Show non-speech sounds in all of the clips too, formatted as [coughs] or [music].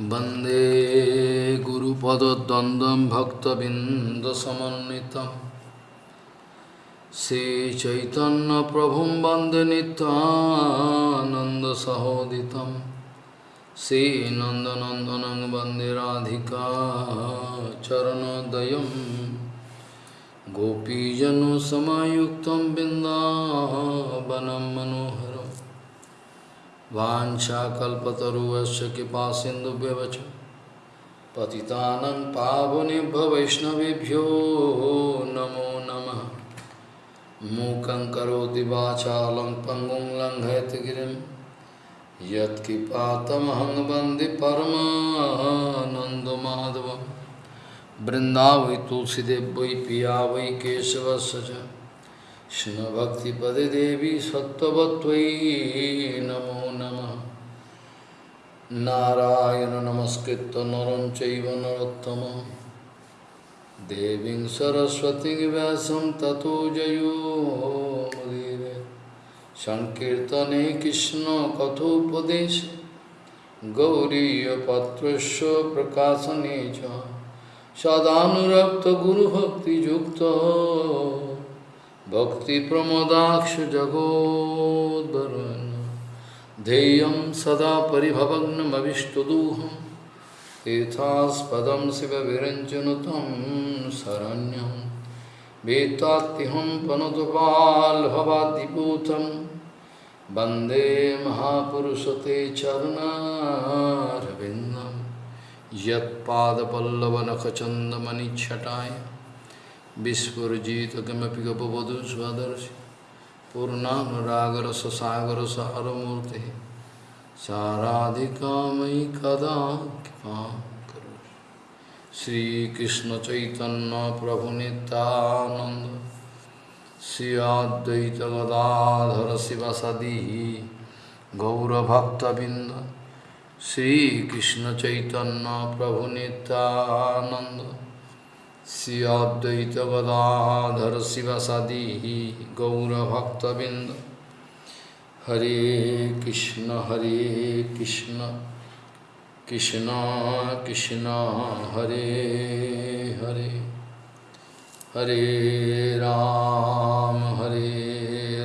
वंदे गुरुपदद्वन्द्वं भक्तबिन्दसमन्वितं। श्रीचैतन्यप्रभुं वंदे नित्यानन्दसहोदितं। श्रीनन्दनन्दनं वंदे राधिका चरणोदयं गोपीजनसमायुक्तं बिन्दावनं मनोहरम् वाञ्छाकल्पतरुवस्य कृपा सिन्धुभ्यवच पतितानं पावनेभ्यो वैष्णवेभ्यो नमो नमः। मूकं करोति वाचालं, पङ्गुं लङ्घयति गिरिं। यत्कृपातमहं वंदे परमानन्दमाधवं तुलसीदेव वै पिया वै केशवस्य कृष्णभक्तिपदे देवी सत्त्ववत्त्वयि नमो नमः नारायण नमस्कृत्य नरं चैव नरोत्तमं देवीं सरस्वतीं व्यासं ततो जयो मुदीरे सङ्कीर्तने कृष्णकथोपदेशे गौरीयपत्रस्य प्रकाशने च सदानुरक्तगुरुभक्तियुक्तो भक्तिप्रमोदाक्ष जगोद्वरुन् ध्येयं सदा परिभवग्नमविष्टदोहं तीर्थास्पदं शिवविरञ्जनुतं शरण्यं वेत्तात्यहं पनुतपाल्भवाद्दिपूतं वंदे महापुरुषते चरुणारविन्दं यत्पादपल्लवनखचन्दमनिच्छटाय। विस्फुजित किमपि गपवधू स्वदर्शि पूर्णानुरागरससागरसारमूर्ति साराधिका मयि कदा कृपां करो श्रीकृष्णचैतन्यप्रभुनितानन्द श्री अद्वैत गदाधर शिवसदी गौरभक्तबिंद श्रीकृष्णचैतन्यप्रभुनितानन्द श्री अद्वैत गदाधर शिवसदी गौरभक्तबिंद हरे कृष्ण हरे कृष्ण कृष्ण कृष्ण हरे हरे हरे राम हरे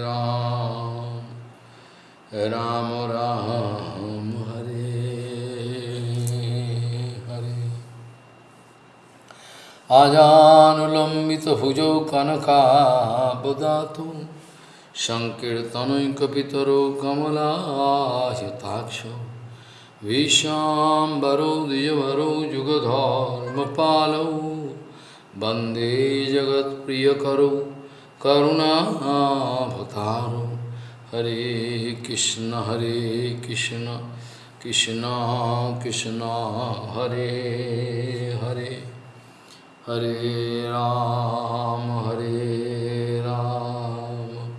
राम राम राम हरे आजानुलम्बितभुजौ कनकाबदातु सङ्कीर्तनैकपितरो कमलायताक्षौ। विशाम्बरौ द्विजवरौ युगधर्मपालौ वंदे जगत्प्रियकरौ करुणाभतारौ हरे कृष्ण हरे कृष्ण कृष्ण कृष्ण, हरे हरे। हरे राम हरे राम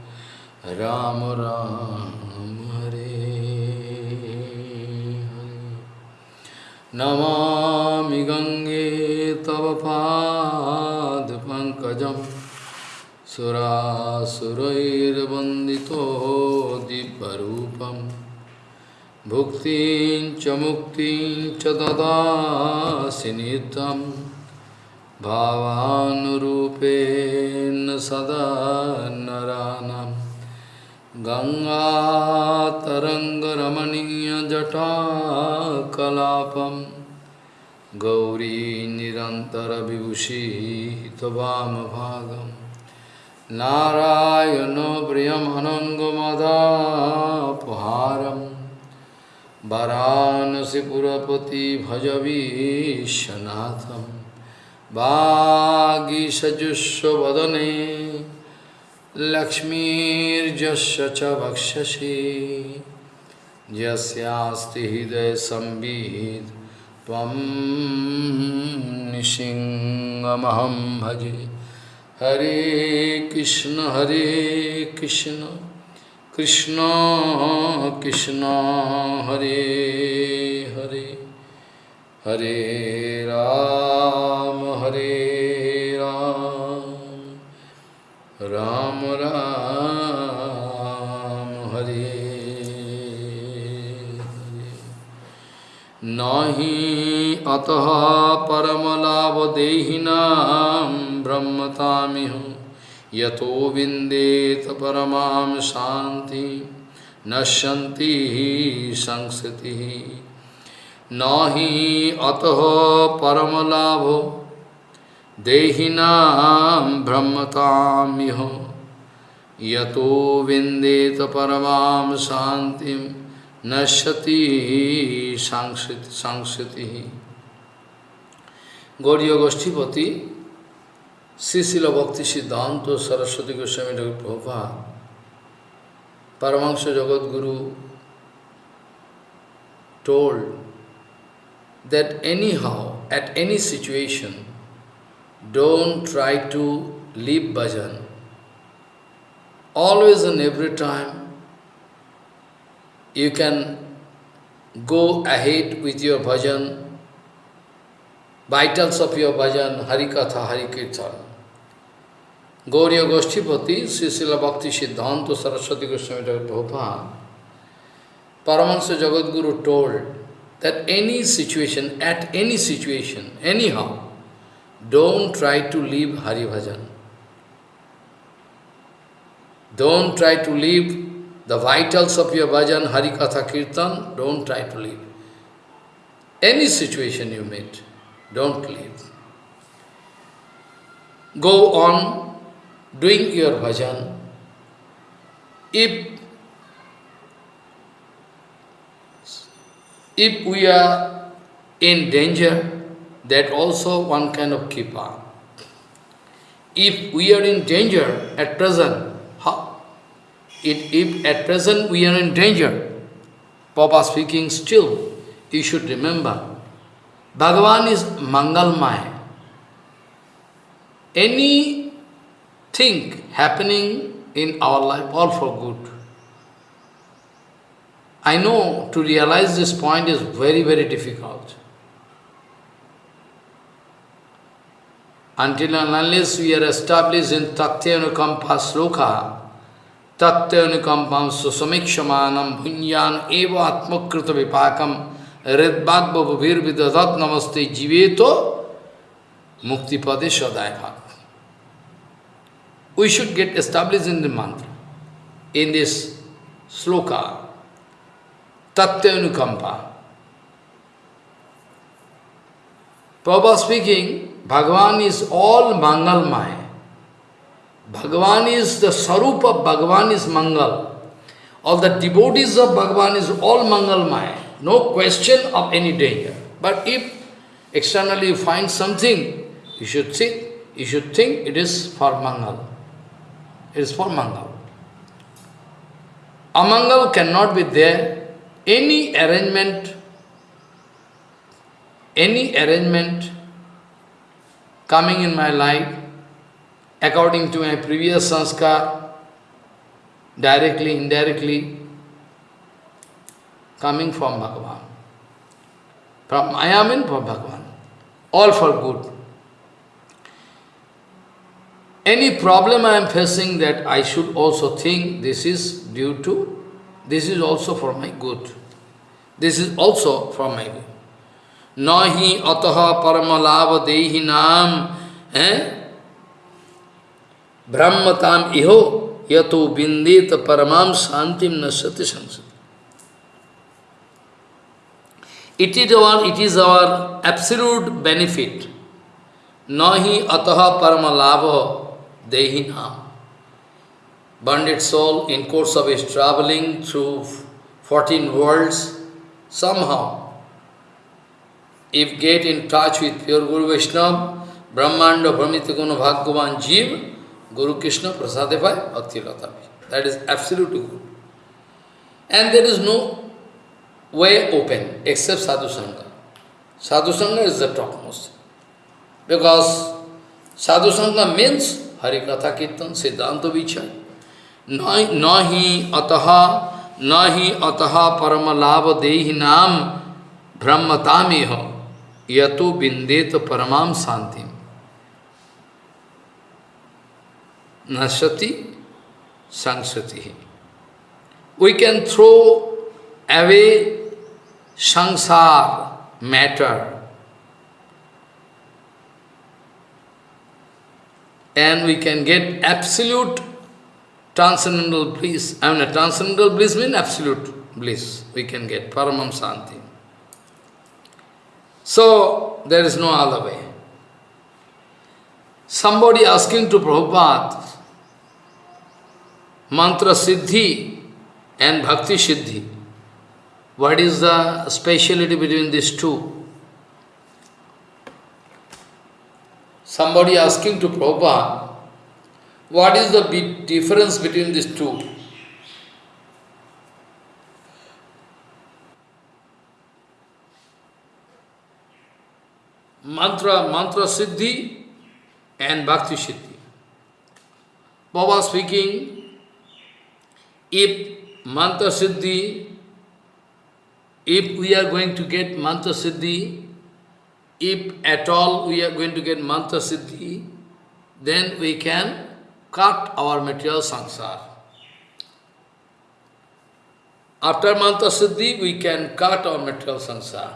राम राम, हरे हरे। नमामि गङ्गे तव पादपङ्कजं सुरासुरैर्वन्दितो दिव्यरूपं। भुक्तिं च मुक्तिं च ददासि नित्यम्। भावानुरूपेण सदा नरानं गङ्गातरङ्गरमणीयजटाकलापं। गौरी निरन्तरविभूषितवामभागं नारायणो प्रियमनङ्गमदापहारं। वरानसिपुरपति भजवीशनाथम्। वागीषजुष्वदने लक्ष्मीर्जस्य च वक्षसि यस्यास्ति हृदयसंवित् त्वं निसिंहमहं भजे हरे कृष्ण हरे कृष्ण कृष्ण कृष्ण हरे हरे हरे राम हरे राम। राम राम, हरे। हि अतः परमलाभदेहिनां ब्रह्मतामिह यतो विन्देत परमां शान्ति, नश्यन्ति संसतिः Nahi ataho paramalabho Dehinam brahmatamiho Yato vindeta paramam shantim Nasyati sangsati Gaudiya Goshtipati Sisila Bhakti Siddhanta Saraswati Goswami Dr. Prabhupada jagat guru. told that anyhow, at any situation, don't try to leave bhajan. Always and every time, you can go ahead with your bhajan, vitals of your bhajan, Harikatha, Harikirtan. Gauriya Goshtipati, Srisila Bhakti Siddhanta Saraswati Goswami Prabhupada, Paramahansa Jagadguru told that any situation, at any situation, anyhow, don't try to leave Hari Bhajan. Don't try to leave the vitals of your bhajan, Hari Katha Kirtan, don't try to leave. Any situation you meet, don't leave. Go on doing your bhajan, if if we are in danger, that also one kind of kipa. If we are in danger at present, how? It, if at present we are in danger, Papa speaking still, you should remember, Bhagavan is Mangalmaya. Any thing happening in our life, all for good. I know to realize this point is very, very difficult. Until and unless we are established in Tattyanukampa Sloka, Tattyanukampam Susamikshamanam Bhunyan Eva Atmakrita Vipakam Redbhagva Bhavir Vidadat Namaste Jiveto Muktipade Sadai we should get established in the mantra, in this sloka, Tattva Prabhupada speaking, Bhagavan is all Mangalmaya. Bhagavan is the Sarup of Bhagavan is Mangal. All the devotees of Bhagavan is all Mangalmaya. No question of any danger. But if externally you find something, you should think, you should think it is for Mangal It is for Mangal. Amangal cannot be there. Any arrangement, any arrangement coming in my life, according to my previous sanskar, directly, indirectly, coming from Bhagavan. From Ayamin, from Bhagavan. All for good. Any problem I am facing that I should also think this is due to, this is also for my good. This is also for my good. Nahi ataha paramalava dehi nam eh? brahmatam iho yato bindeta paramam santim nasati samsati. It is our, it is our absolute benefit. Nahi ataha paramalava dehi Dehina. Bandit soul, in course of his traveling through 14 worlds, somehow, if get in touch with pure Guru Vaishnava, Brahmanda Brahmitakuna Bhagavan Jeev, Guru Krishna Prasadevai Bhakti Latapi. That is absolutely good. And there is no way open except Sadhu Sangha. Sadhu Sangha is the topmost. Because Sadhu Sangha means Harikatha Kirtan, Siddhanta Vichar. न ही अतः न ही अतः परम लाभ देहि नाम ब्रह्मता में हो यतु बिंदेत परमाम शांति नशति संसति we can throw away samsara matter and we can get absolute transcendental bliss. I mean, transcendental bliss means absolute bliss. We can get paramam santi. So, there is no other way. Somebody asking to Prabhupada, mantra siddhi and bhakti siddhi, what is the speciality between these two? Somebody asking to Prabhupada, what is the difference between these two? Mantra, mantra siddhi and bhakti siddhi. Baba speaking, if mantra siddhi, if we are going to get mantra siddhi, if at all we are going to get mantra siddhi, then we can cut our material sansar. After mantra siddhi, we can cut our material sansar.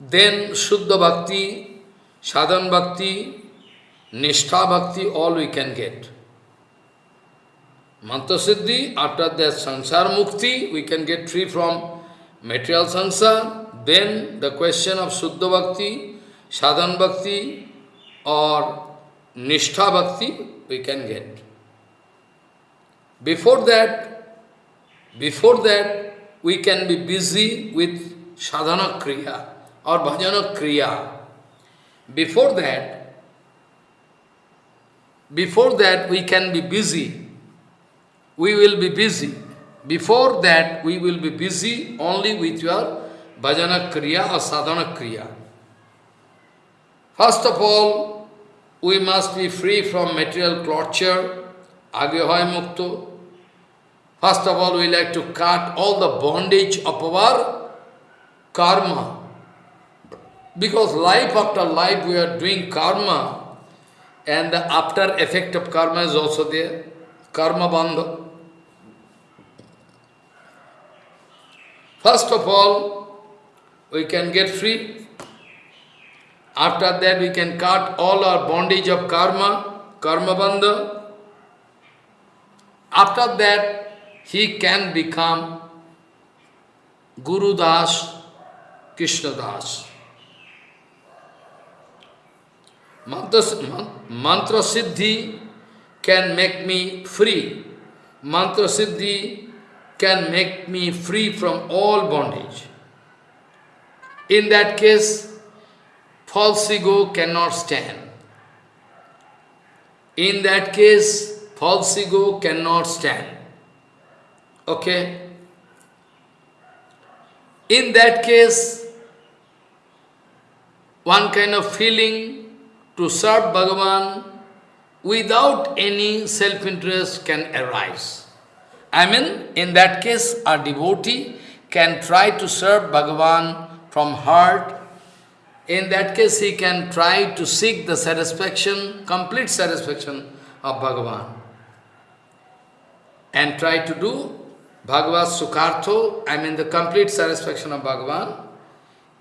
Then Shuddha Bhakti, Sadhan Bhakti, Nishtha Bhakti, all we can get. Mantra Siddhi, after that Sansar Mukti, we can get free from material sansar. Then the question of Shuddha Bhakti, Sadhan Bhakti or Nishtha Bhakti, we can get. Before that, before that, we can be busy with sadhana kriya or bhajana kriya. Before that, before that we can be busy. We will be busy. Before that we will be busy only with your bhajana kriya or sadhana kriya. First of all, we must be free from material torture, agyahoy mukto. First of all, we like to cut all the bondage of our karma, because life after life we are doing karma and the after effect of karma is also there. Karma bandha. First of all, we can get free. After that we can cut all our bondage of karma, karma bandha. After that, he can become Guru Das, Krishna Das. Mantra, mantra Siddhi can make me free. Mantra Siddhi can make me free from all bondage. In that case, false ego cannot stand. In that case, false ego cannot stand. Okay? In that case, one kind of feeling to serve Bhagavan without any self-interest can arise. I mean, in that case, a devotee can try to serve Bhagavan from heart. In that case, he can try to seek the satisfaction, complete satisfaction of Bhagavan. And try to do Bhagavad Sukhartho, I mean the complete satisfaction of Bhagavan.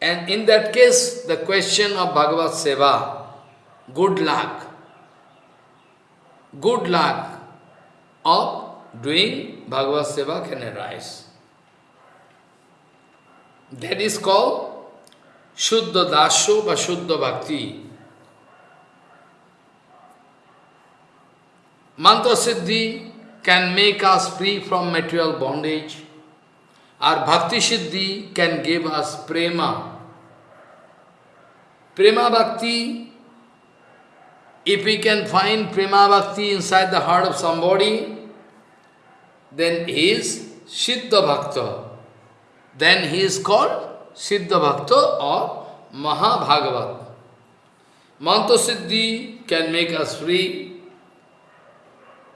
And in that case, the question of Bhagavad Seva, good luck, good luck of doing Bhagavad Seva can arise. That is called शुद्ध दास्य व शुद्ध भक्ति। Mantra siddhi can make us free from material bondage और bhakti siddhi can give us prema. Prema bhakti if you can find prema bhakti inside the heart of somebody then is siddha bhakta then he is called Siddha Bhakta or Mahabhagavat. Mantra Siddhi can make us free,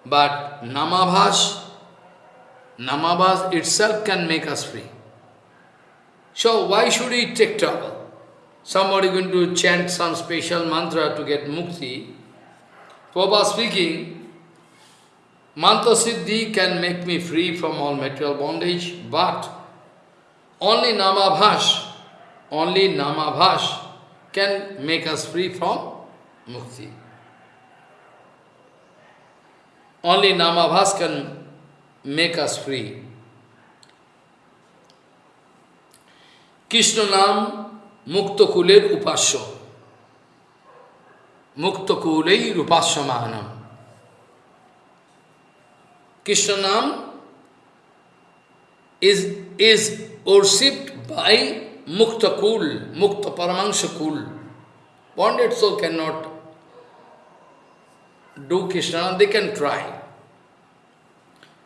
but Namabhas, Namabhas itself can make us free. So why should we take trouble? Somebody going to chant some special mantra to get mukti, Prabhupada speaking, Mantra Siddhi can make me free from all material bondage, but only Namabhash, only Namabhash can make us free from mukti. Only Namabhas can make us free. Krishna Nam Mukta Kuler Upasya. Mukta Kulei Rupasya Mahanam. Krishna Nam is, is worshipped by Mukta Kul, Mukta Paramahansa Kul. Bonded soul cannot do Krishna, they can try.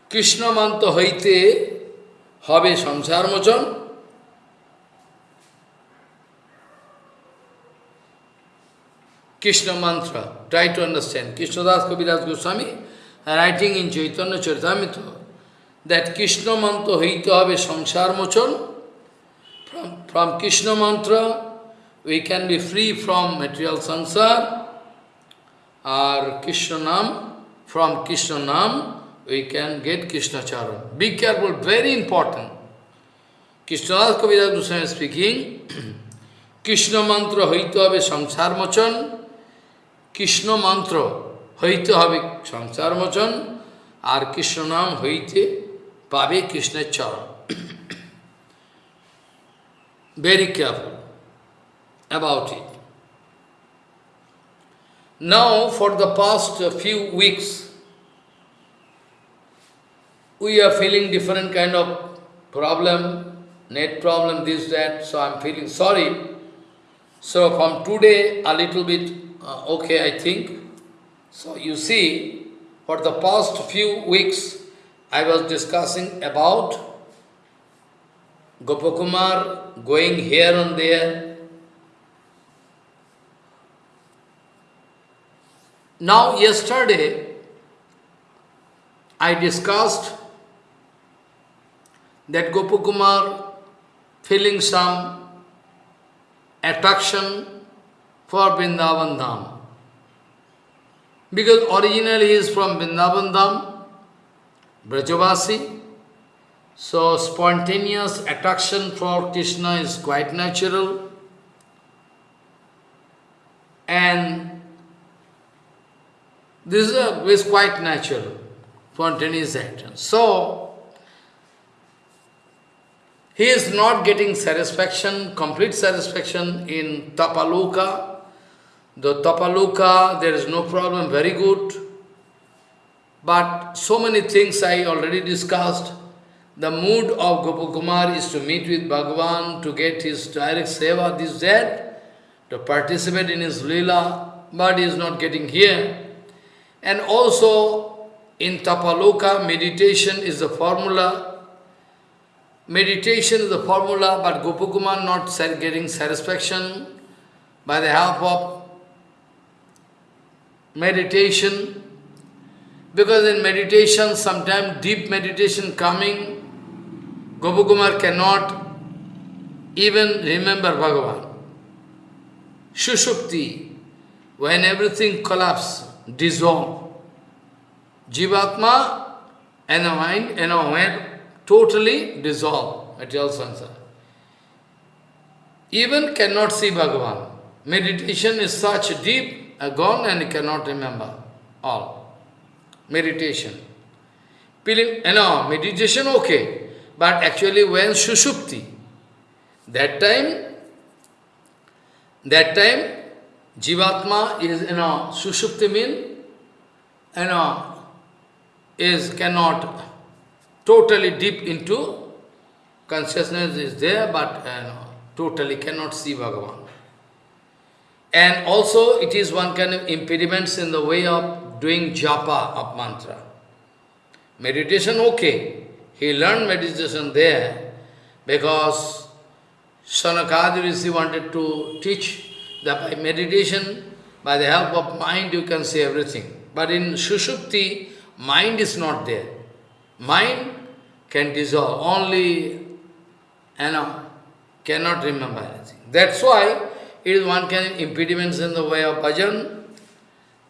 Krishna Manta Haite Habe হবে Mochan. Krishna Mantra, try to understand. Krishna Das কবিরাজ Goswami, writing in Chaitanya Charitamrita, that Krishna mantra hoite hobe samsar mochon. From, from Krishna mantra we can be free from material samsar. Or Krishna nam, from Krishna nam we can get Krishna charan. Be careful, very important. Krishnadas Kaviraj Goswami speaking, Krishna mantra hoite hobe samsar mochon. Krishna মন্ত্র হইতে হবে সংসার মোচন আর কৃষ্ণ নাম হইতে Pave Krishna Charan. Very careful about it. Now, for the past few weeks, we are feeling different kind of problem, net problem, this, that, so I'm feeling sorry. So from today, a little bit uh, okay, I think. So you see, for the past few weeks, I was discussing about Gopakumar going here and there. Now, yesterday, I discussed that Gopakumar feeling some attraction for Vrindavan Dham. Because originally he is from Vrindavan Dham, Brajavasi, so spontaneous attraction for Krishna is quite natural. And this is, quite natural, spontaneous action. So, he is not getting satisfaction, complete satisfaction in Tapaloka. The Tapaloka, there is no problem, very good. But so many things I already discussed. The mood of Gopakumar is to meet with Bhagavan, to get his direct seva, this, that, to participate in his lila, but he is not getting here. And also, in Tapaloka, meditation is the formula. Meditation is the formula, but Gopakumar not getting satisfaction by the help of meditation. Because in meditation, sometimes deep meditation coming, Gopakumar cannot even remember Bhagavan. Shushupti, when everything collapses, dissolve. Jivatma and the mind and our mind totally dissolve, material samsara. Even cannot see Bhagavan. Meditation is such deep, uh, gone and cannot remember all. Meditation. Feeling, you meditation okay, but actually when Sushupti, that time, that time, Jivatma is, you know, Sushupti mean, you know, is cannot totally deep into consciousness is there, but you know, totally cannot see Bhagavan. And also it is one kind of impediments in the way of doing japa of mantra. Meditation okay. He learned meditation there because Sanakadi Rishi wanted to teach that by meditation, by the help of mind you can see everything. But in Sushupti, mind is not there. Mind can dissolve, only, you know, cannot remember anything. That's why it is one of impediments in the way of bhajan.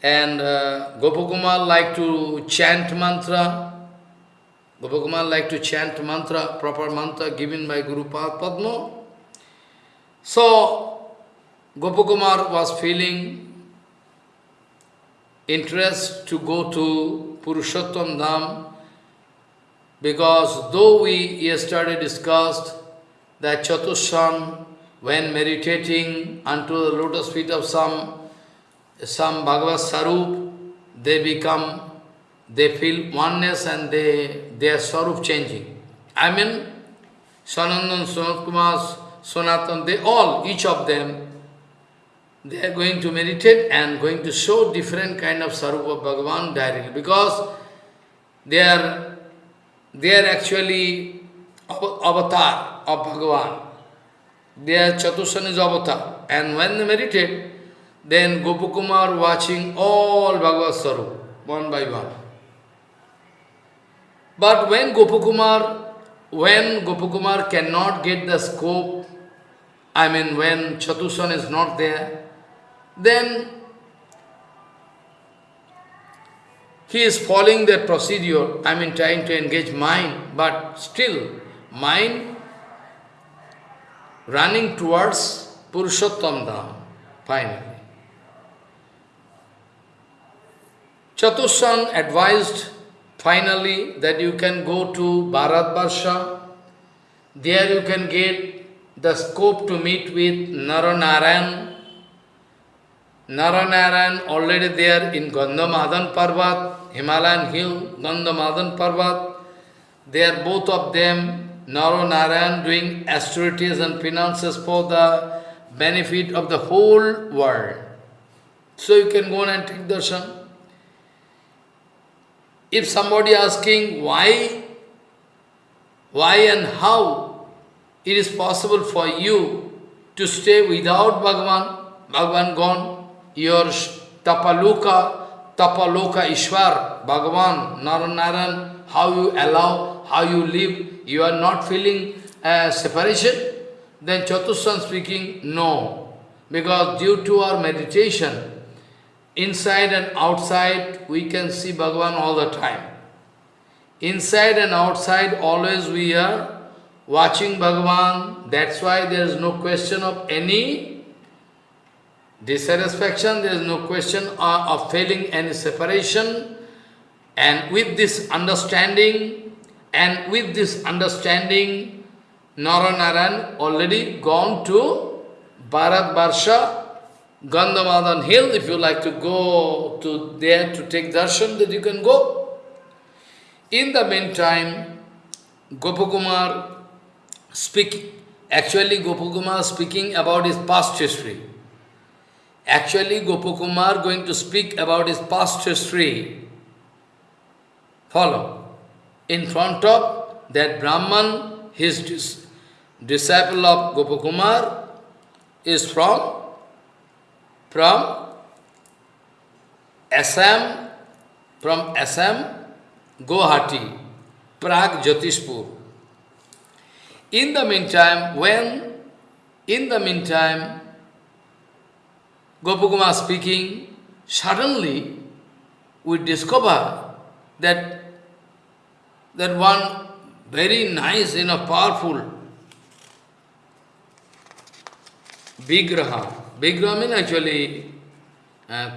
And uh, Gopakumar like to chant mantra, Gopakumar like to chant mantra, proper mantra given by Guru Padma. So, Gopakumar was feeling interest to go to Purushottam Dham because though we yesterday discussed that Chatushan, when meditating unto the lotus feet of some, some Bhagavad Sarup, they become, they feel oneness and they, their Sarup changing. I mean, Sanandan, Sanat Kumar, Sanatan, they all, each of them, they are going to meditate and going to show different kind of Sarupa Bhagavan directly because they are, they are actually avatar of Bhagavan. They are Chatusani's avatar. And when they meditate, then Gopakumar watching all Bhagavad one by one. But when Gopakumar, when Gopakumar cannot get the scope, I mean when Chatusan is not there, then he is following that procedure, I mean trying to engage mind, but still mind running towards Purushottam Dham, finally. Chatushan advised finally that you can go to Bharat Barsha, there you can get the scope to meet with Naranarayan, Naranarayan already there in Gandhamadan Parvat, Himalayan hill, Gandhamadan Parvat. They are both of them, Naranarayan doing austerities and penances for the benefit of the whole world. So you can go and take darshan. If somebody asking why, why and how it is possible for you to stay without Bhagavan, Bhagavan gone, your Tapaloka, Tapaloka Ishwar, Bhagavan, Naranaran, how you allow, how you live, you are not feeling uh, separation? Then Chatushan speaking, no. Because due to our meditation, inside and outside, we can see Bhagavan all the time. Inside and outside, always we are watching Bhagavan. That's why there is no question of any dissatisfaction, there is no question of failing any separation. And with this understanding, and with this understanding, Naranaran already gone to Bharat Barsha, Gandhamadan hill. If you like to go to there to take darshan, that you can go. In the meantime, Gopakumar speak, actually Gopakumar speaking about his past history. Actually, Gopakumar going to speak about his past history. Follow. In front of that Brahman, his dis disciple of Gopakumar is from, from Assam, from Assam, Guwahati, Prag, Jyotishpur. In the meantime, when, in the meantime, Gopakumar speaking, suddenly we discover that, that one very nice, you know, powerful Vigraha. Vigraha means actually uh,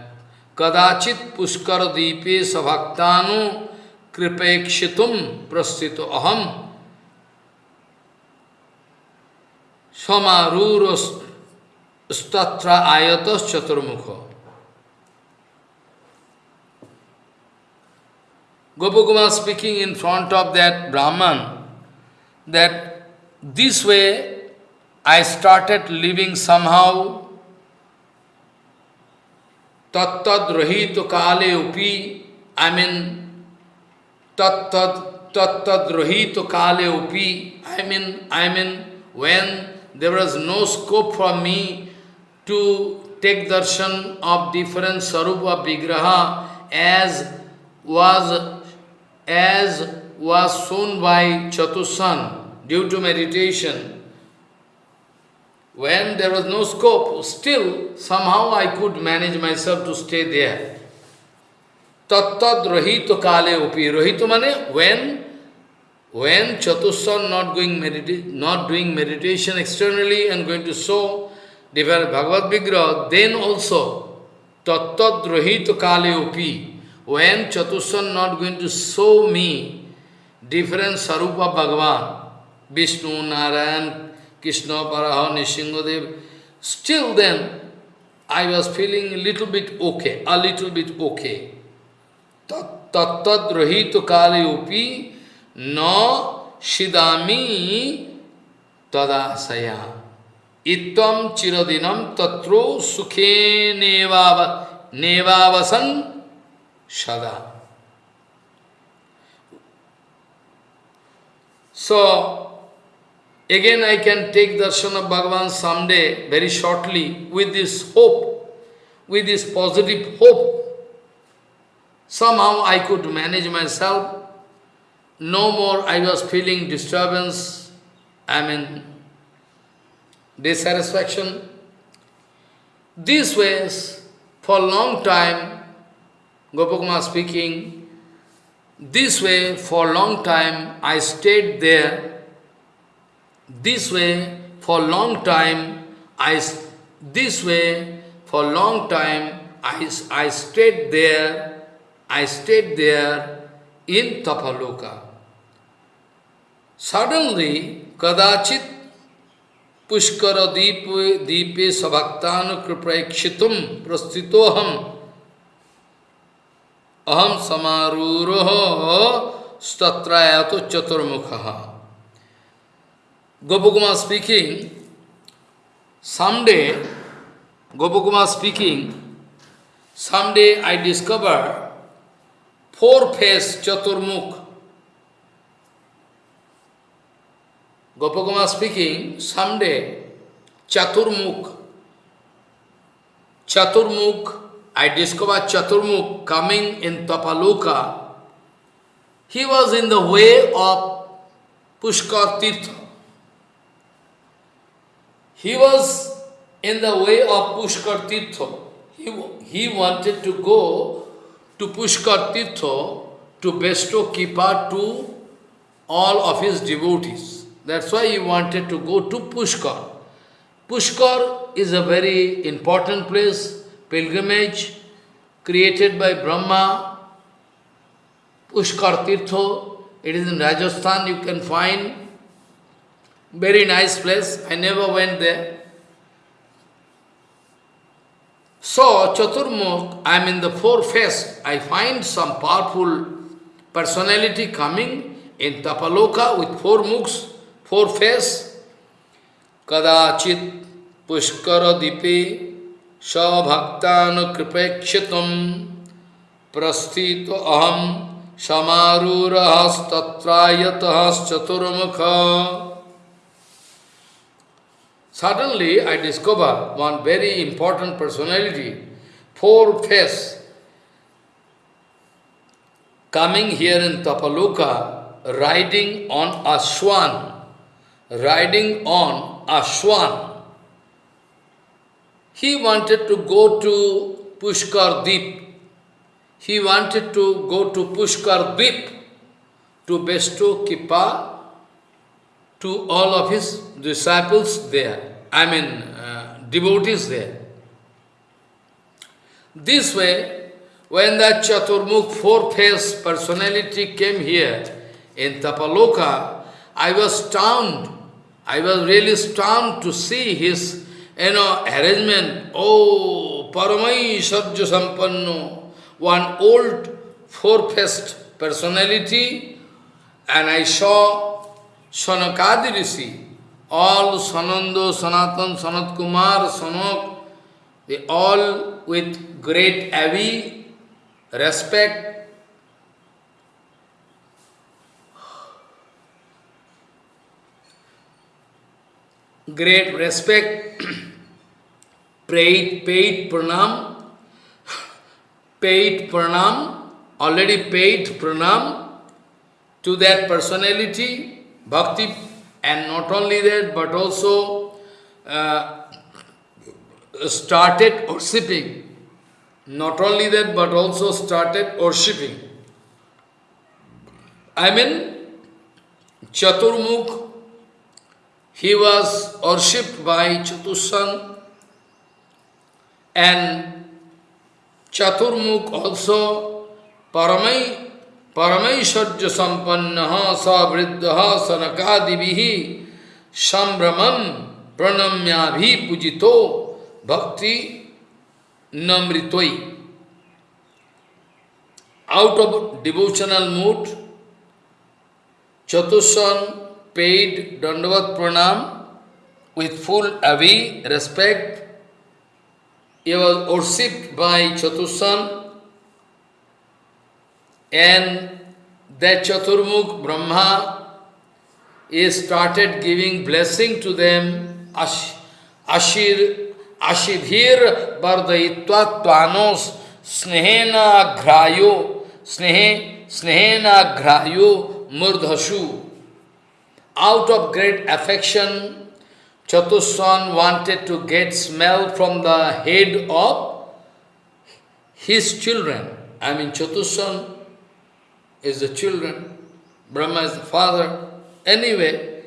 Kadachit Pushkar Deepe Sabhaktanu Kripekshitum Prastito Aham Samaruros Statra ayatas chaturmukha. Gopakumar speaking in front of that Brahman that this way I started living somehow tattad rahito kale upi, I mean tattad tattad rahito kale upi, I mean, I mean when there was no scope for me to take darshan of different sarupa vigraha as was as was shown by Chatusan due to meditation. When there was no scope, still somehow I could manage myself to stay there. Tattad rahito kale upi. Rahito mane when when Chatussan not going not doing meditation externally and going to show develop Bhagavad Vigraha, then also Tattat Rahita Kale Upi, when Chatussan not going to show me different Sarupa Bhagavan, Vishnu, Narayan, Krishna, Paraha, Nishingadev, still then I was feeling a little bit okay, a little bit okay. Tattat Rahita Kale Upi, no shidami tadasaya. Itvam chiradinam tatro sukhe nevavasan shada. So, again I can take darshan of Bhagavan someday, very shortly, with this hope, with this positive hope. Somehow I could manage myself no more I was feeling disturbance, I mean, dissatisfaction. These ways, for a long time, Gopakumar speaking, this way, for a long time, I stayed there. This way, for long time, I, this way, for long time, I, I stayed there, I stayed there in Tapaloka. Suddenly, kadachit pushkara deepe, deepe sabhaktanu kriprakshitum prastitoham aham samaruroho statrayato chaturmukha. Gopakuma speaking, someday, Gopakuma speaking, someday I discover four-faced chaturmukh. Gopakumar speaking, someday Chaturmukh, Chaturmukh, I discovered Chaturmukh coming in Tapaloka. He was in the way of Pushkar Tirtha. He was in the way of Pushkar Tirtha. He, he wanted to go to Pushkar Tirtha to bestow Kipa to all of his devotees. That's why he wanted to go to Pushkar. Pushkar is a very important place, pilgrimage, created by Brahma. Pushkar Tirtho, it is in Rajasthan, you can find. Very nice place, I never went there. So, Chaturmukh, I am in the four-face, I find some powerful personality coming in Tapaloka with four mukhs, four face, kadachit pushkara dipe sabhaktanu kripekshitam prasthito aham samarurahas tatrayatahas chaturmukha. Suddenly I discover one very important personality, four face, coming here in Tapaloka, riding on a swan riding on a swan. He wanted to go to Pushkar Deep. He wanted to go to Pushkar Deep to bestow Kippa to all of his disciples there, I mean uh, devotees there. This way, when that Chaturmukh four-faced personality came here in Tapaloka, I was stunned. I was really stunned to see his, you know, arrangement. Oh, Paramai Sarja Sampanno, one old four-faced personality, and I saw Sanakadi Rishi, all Sanando, Sanatan, Sanat Kumar, Sanak, they all with great avi, respect, great respect, paid, paid pranam, paid pranam, already paid pranam to that personality, bhakti, and not only that, but also uh, started worshipping. Not only that, but also started worshipping. I mean, Chaturmukh, he was worshipped by Chatussan and Chaturmukh also Paramai परमेश्वर्य संपन्न सवृद्ध सनकादि संभ्रम प्रणम्याभिपूजि भक्ति नमृतोई। Out of devotional mood Chatuhsana paid dandavat pranam with full अभी respect ये was worshipped by Chatuhsana and that Chaturmukh Brahma he started giving blessing to them. Ash, ashir, ashibhir bardayitva tvanos snehena grayo, snehe, snehena grayo murdhashu. Out of great affection, Chatushan wanted to get smell from the head of his children. I mean, Chatushan is the children, Brahma is the father. Anyway,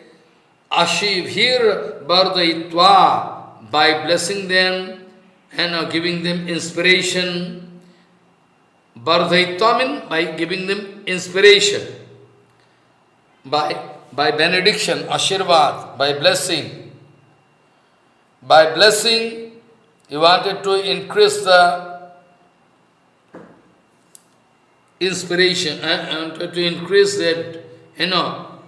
Ashivhir Bardhaitva, by blessing them and uh, giving them inspiration, Bardhaitva means by giving them inspiration, by, by benediction, Ashirvad, by blessing. By blessing, he wanted to increase the inspiration uh, um, and, and to increase that, you know,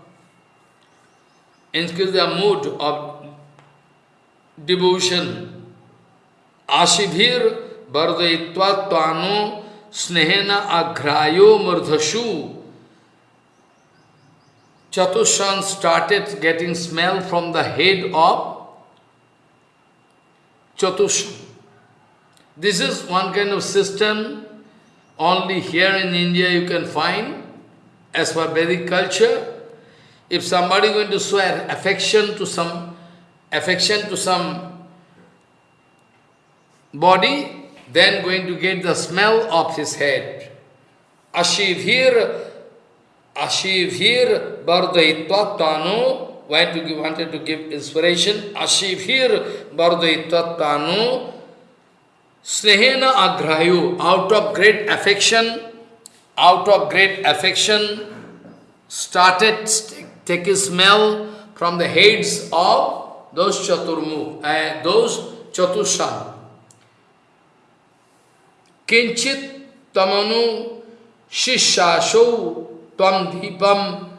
increase the mood of devotion. Ashibhir bardayitva tvano snehena aghrayo murdhashu. Chatushan started getting smell from the head of Chatushan. This is one kind of system only here in India you can find, as per Vedic culture, if somebody going to swear affection to some affection to some body, then going to get the smell of his head. Ashivhir, Ashivhir Bardhaitva Tanu, when to give, wanted to give inspiration, Ashivhir Bardhaitva Tanu, Snehena agrayu, out of great affection, out of great affection, started taking smell from the heads of those chaturmu, uh, those chatushan. Kinchit tamanu shishasho tam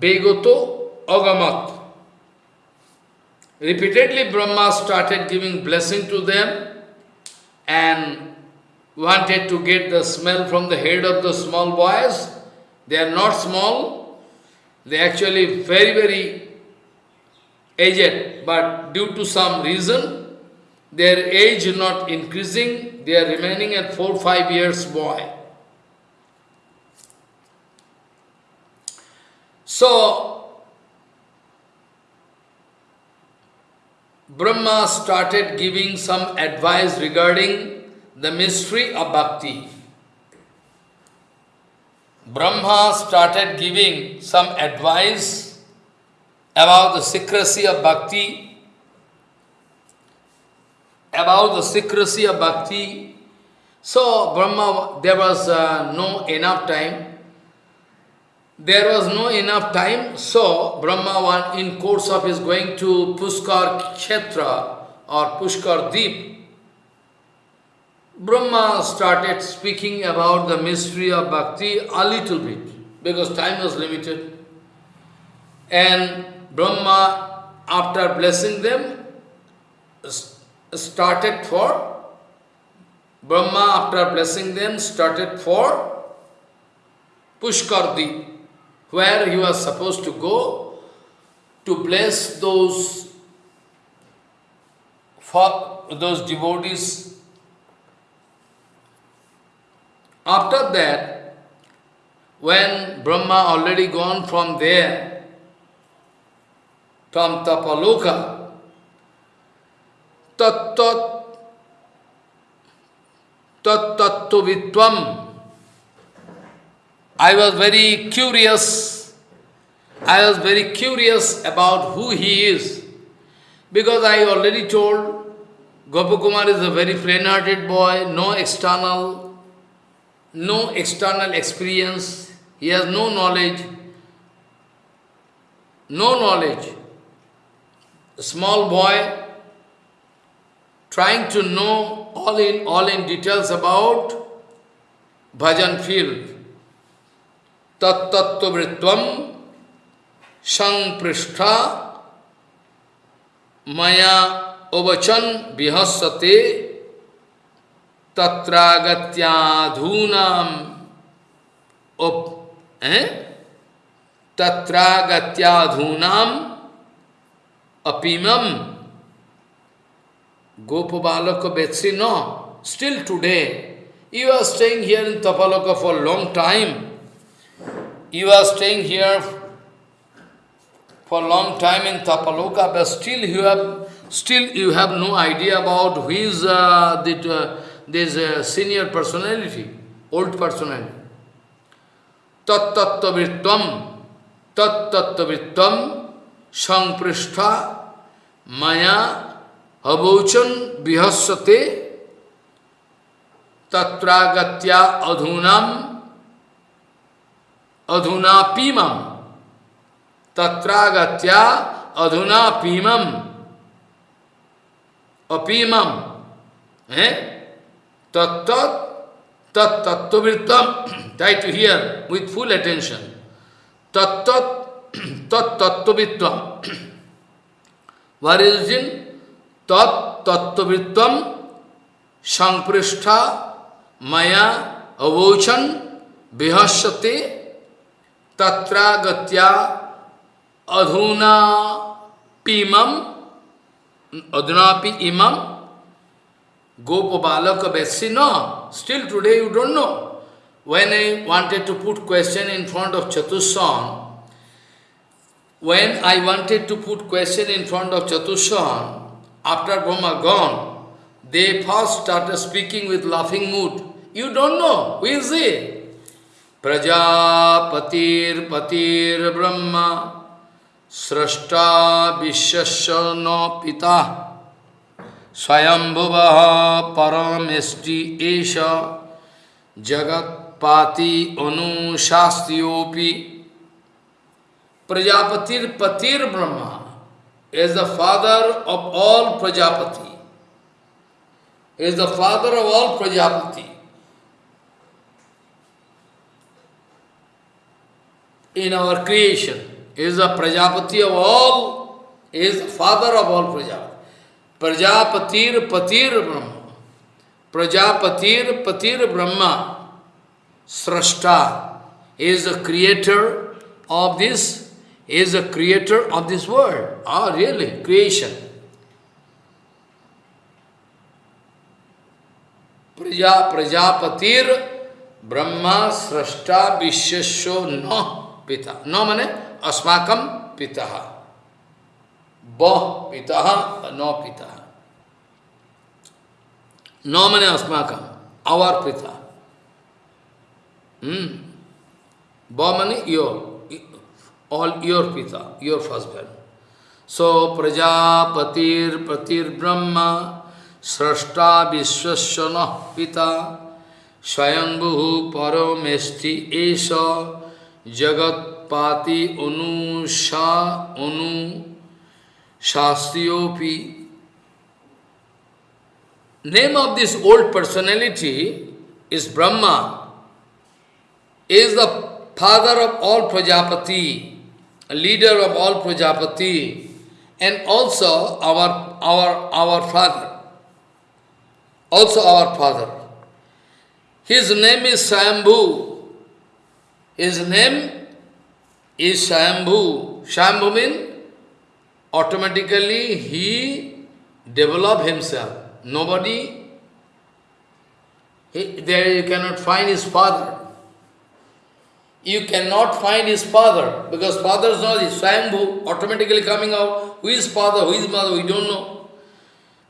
begoto agamat. Repeatedly Brahma started giving blessing to them and wanted to get the smell from the head of the small boys. They are not small, they are actually very, very aged, but due to some reason, their age not increasing, they are remaining at 4-5 years boy. So, Brahma started giving some advice regarding the mystery of bhakti. Brahma started giving some advice about the secrecy of bhakti, about the secrecy of bhakti. So Brahma, there was uh, no enough time there was no enough time, so Brahma, one in course of his going to Pushkar Kshetra or Pushkar Deep, Brahma started speaking about the mystery of bhakti a little bit, because time was limited. And Brahma, after blessing them, started for, Brahma, after blessing them, started for Pushkar Deep where he was supposed to go to bless those for those devotees. After that, when Brahma already gone from there, from Tapaloka, tat tat tat tattva I was very curious I was very curious about who he is, because I already told Gopakumar is a very plain-hearted boy, no external, no external experience, he has no knowledge, no knowledge. A small boy trying to know all in all in details about bhajan field. तत्तत्वृत्वम संपृष्ठा मया उवचन विहसते तत्रागत्याधूना उप तत्रागत्याधूनाम अपिमम। गोपबालक बेत्सी know still today you are staying here in Tapalaka for long time you are staying here for a long time in Tapaloka, but still you have still you have no idea about who is uh, uh, this uh, senior personality, old personality. Tat tattavrittam, tat tattavrittam, sangpristha, maya, abochan, vihassate, tatragatya adhunam, adhuna pimam. Tatragatya adhuna pimam. Apimam. Eh? Tattat tat tattvrittam. Try to hear with full attention. Tattat tat tattvrittam. What is in tat tattvrittam? Sangprishta maya avochan vihashate तत्रागत्या अधुना पीम अधुना पी इमम गोप बालक वैसी know still today you don't know when I wanted to put question in front of Chatuhsana when I wanted to put question in front of Chatuhsana after Brahma gone they first start speaking with laughing mood you don't know who is it प्रजापतिर स्रष्टा विश्वस्य न पिता स्वयंभुव परमेष्टि एष। जगत्पाति अनुशास्त्रोपी प्रजापतिर पतिर Brahma is the father of all Prajapati. Is the father of all Prajapati. In our creation, is the Prajapati of all, is the father of all Prajapati. Prajapatir Patir Brahma. Prajapatir Patir Brahma. Srashta is the creator of this, is the creator of this world. Ah, really, creation. Praja Prajapatir Brahma Srashta Vishwasho No Pita. न mane अस्माकम पिता। ब पिता, न पिता। न मने अस्माकम our पिता। हम्म। ब मने your all your pita your husband so प्रजापतिर पतिर ब्रह्मा सृष्टा विश्वस्य न पिता। स्वयंभू परमेष्टि एष। jagatpati anusha anu Shastiyopi. Name of this old personality is Brahma, is the father of all Prajapati, leader of all Prajapati, and also our, our, our father, also our father. His name is Sambhu. His name is Shambhu. Shambhu means automatically he develop himself. Nobody, he, there you cannot find his father. You cannot find his father because father is not his Swayambhu, automatically coming out. Who is father, who is mother, we don't know.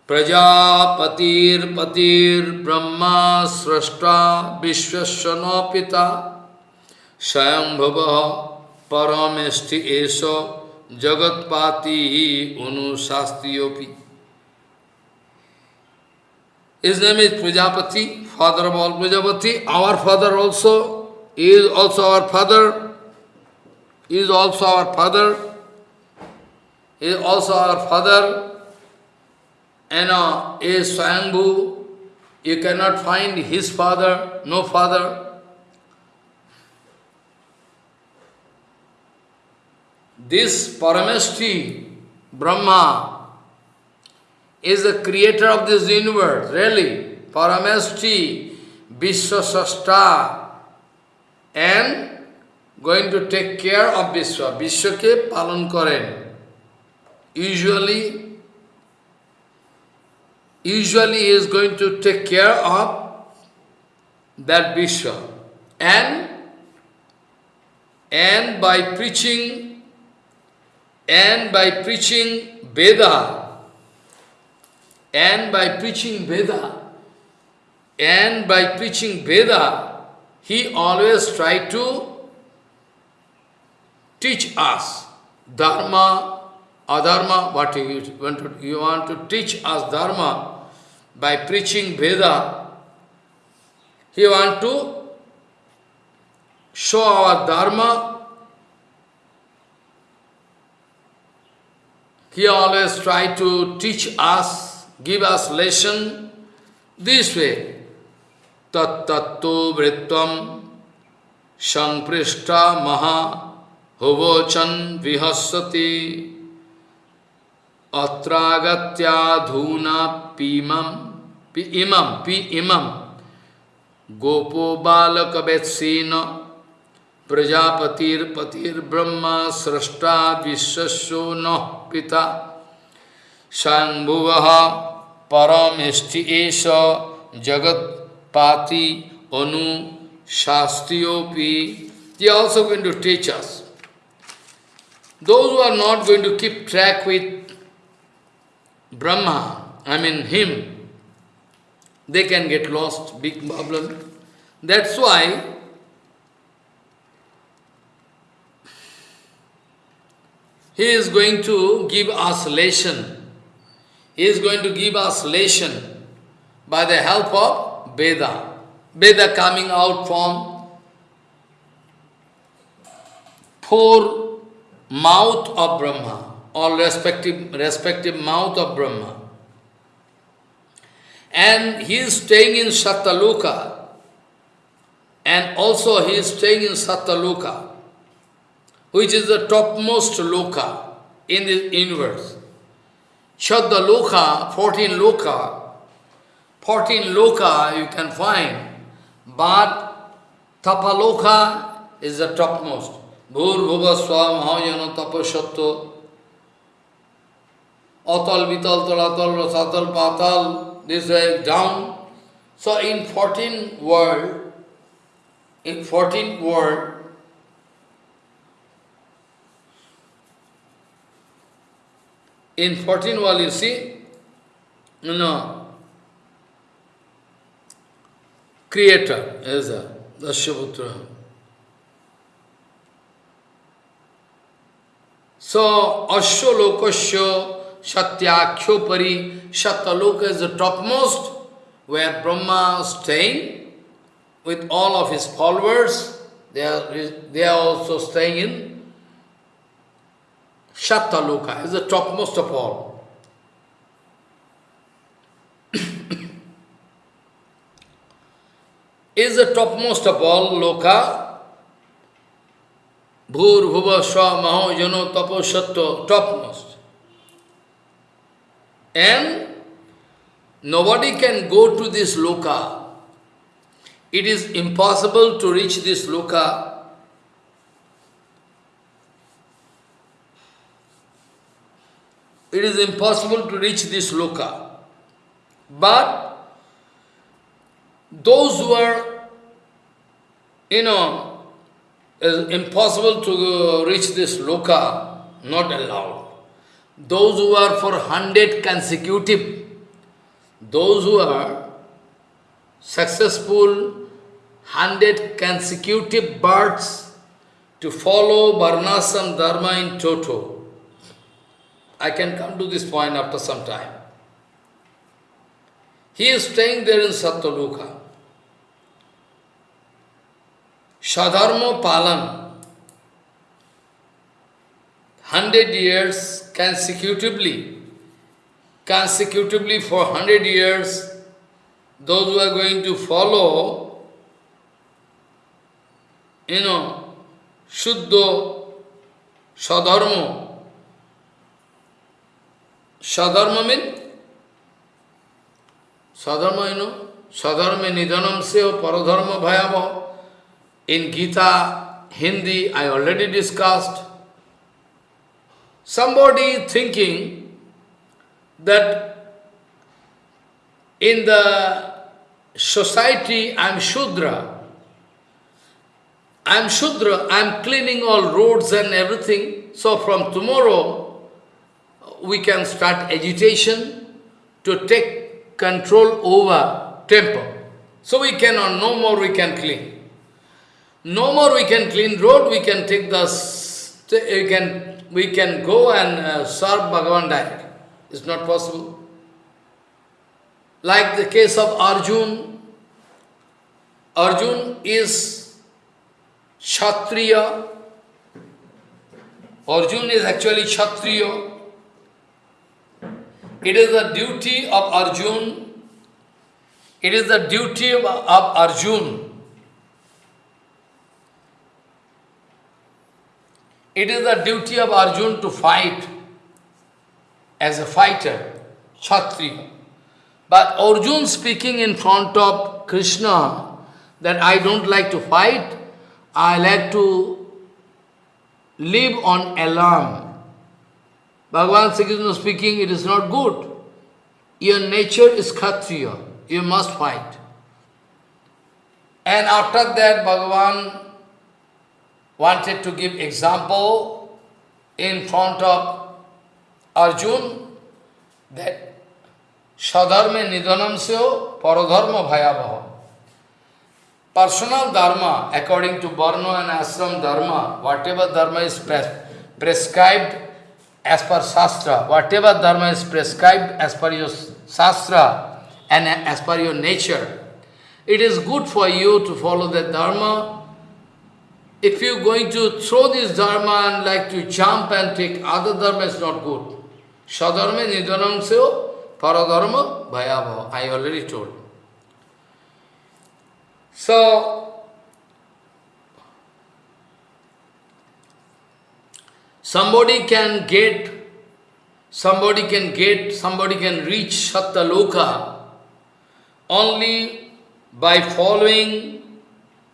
Prajapatir Patir Brahma Srashta Vishwasya Pita Swayambhava paramesti eso jagatpati unusastiyopi. His name is Prajapati, father of all Prajapati. Our father also is also our father, is also our father, is also our father, and uh, is Swayambhu. You cannot find his father, no father. This Parameshti, Brahma, is the creator of this universe, really. Parameshti, Vishwasashta, and going to take care of Vishwa. Vishwake palan karen. Usually, usually he is going to take care of that Vishwa. And, and by preaching and by preaching Veda, and by preaching Veda, and by preaching Veda, he always tried to teach us Dharma, Adharma, what you want to, you want to teach us Dharma by preaching Veda. He want to show our Dharma He always try to teach us, give us lesson this way. Tat tattu vritvam sanprishta maha huvochan vihasati atragatya dhuna pimam pi imam pi imam gopo balakavetsena प्रजापतिर पतिर ब्रह्मा सृष्टा विश्वसो न पिता। शंभुव परमेष्टि जगत पाति अनु शास्त्रीयोपी they also going to teach us those are not going to keep track with Brahma I mean him they can get lost big problem that's why He is going to give us lesson. He is going to give us lesson by the help of Veda. Veda coming out from four mouth of Brahma, or respective, respective mouth of Brahma. And he is staying in Sattaloka, and also he is staying in Sattaloka which is the topmost loka in the universe. Shadda loka, 14 loka, 14 loka you can find, but tapaloka is the topmost. Bhur bhuva swa mahayana tapashatto, atal vital talatal rasatal patal, this way down. So in 14 world, in 14 world, In 14 wall you see, you know, creator is a Dashyaputra. So, Asho Lokasya Satyakyo Pari, Satyaloka is the topmost, where Brahma is staying with all of his followers. They are, they are also staying in Shattaloka uh, is the topmost of all. [coughs] is the topmost of all loka. Uh, Bhur, Bhuva, Swa, Maho, Yano, Tapo, Shatta, topmost. And nobody can go to this loka. Uh, it is impossible to reach this loka it is impossible to reach this loka. But those who are, you know, impossible to reach this loka, not allowed. Those who are for hundred consecutive, those who are successful hundred consecutive births to follow Varnasam Dharma in toto. I can come to this point after some time. He is staying there in Sattvaluka. Sadharma Palan, hundred years consecutively, consecutively for hundred years, those who are going to follow, you know, Shuddha, Sadharma. Sadharma means, Sadharma, you know, Sadharma nidhanam seho paradharma bhayava. In Gita, Hindi, I already discussed. Somebody thinking that in the society I am Shudra. I am Shudra, I am cleaning all roads and everything. So from tomorrow, we can start agitation to take control over temple. So we cannot, no more we can clean. No more we can clean road, we can take the, we can, we can go and uh, serve Bhagavan direct. It's not possible. Like the case of Arjun, Arjun is Kshatriya. Arjun is actually Kshatriya. It is the duty of Arjun, it is the duty of, of Arjun It is the duty of Arjun to fight as a fighter, Kshatriya. But Arjun speaking in front of Krishna that I don't like to fight, I like to live on alarm. Bhagavan Sri Krishna speaking, it is not good. Your nature is Kshatriya, you must fight. And after that, Bhagavan wanted to give example in front of Arjun that Sadharma nidhanam seo paradharma bhayavaha. Personal dharma, according to Varna and Ashram dharma, whatever dharma is pres prescribed as per Shastra, whatever dharma is prescribed as per your Shastra and as per your nature, it is good for you to follow that dharma if you're going to throw this dharma and like to jump and take other dharma, it's not good. Sadharma nidhanam seo paradharma bhayabhava. I already told. So, somebody can get, somebody can get, somebody can reach Sattaloka only by following,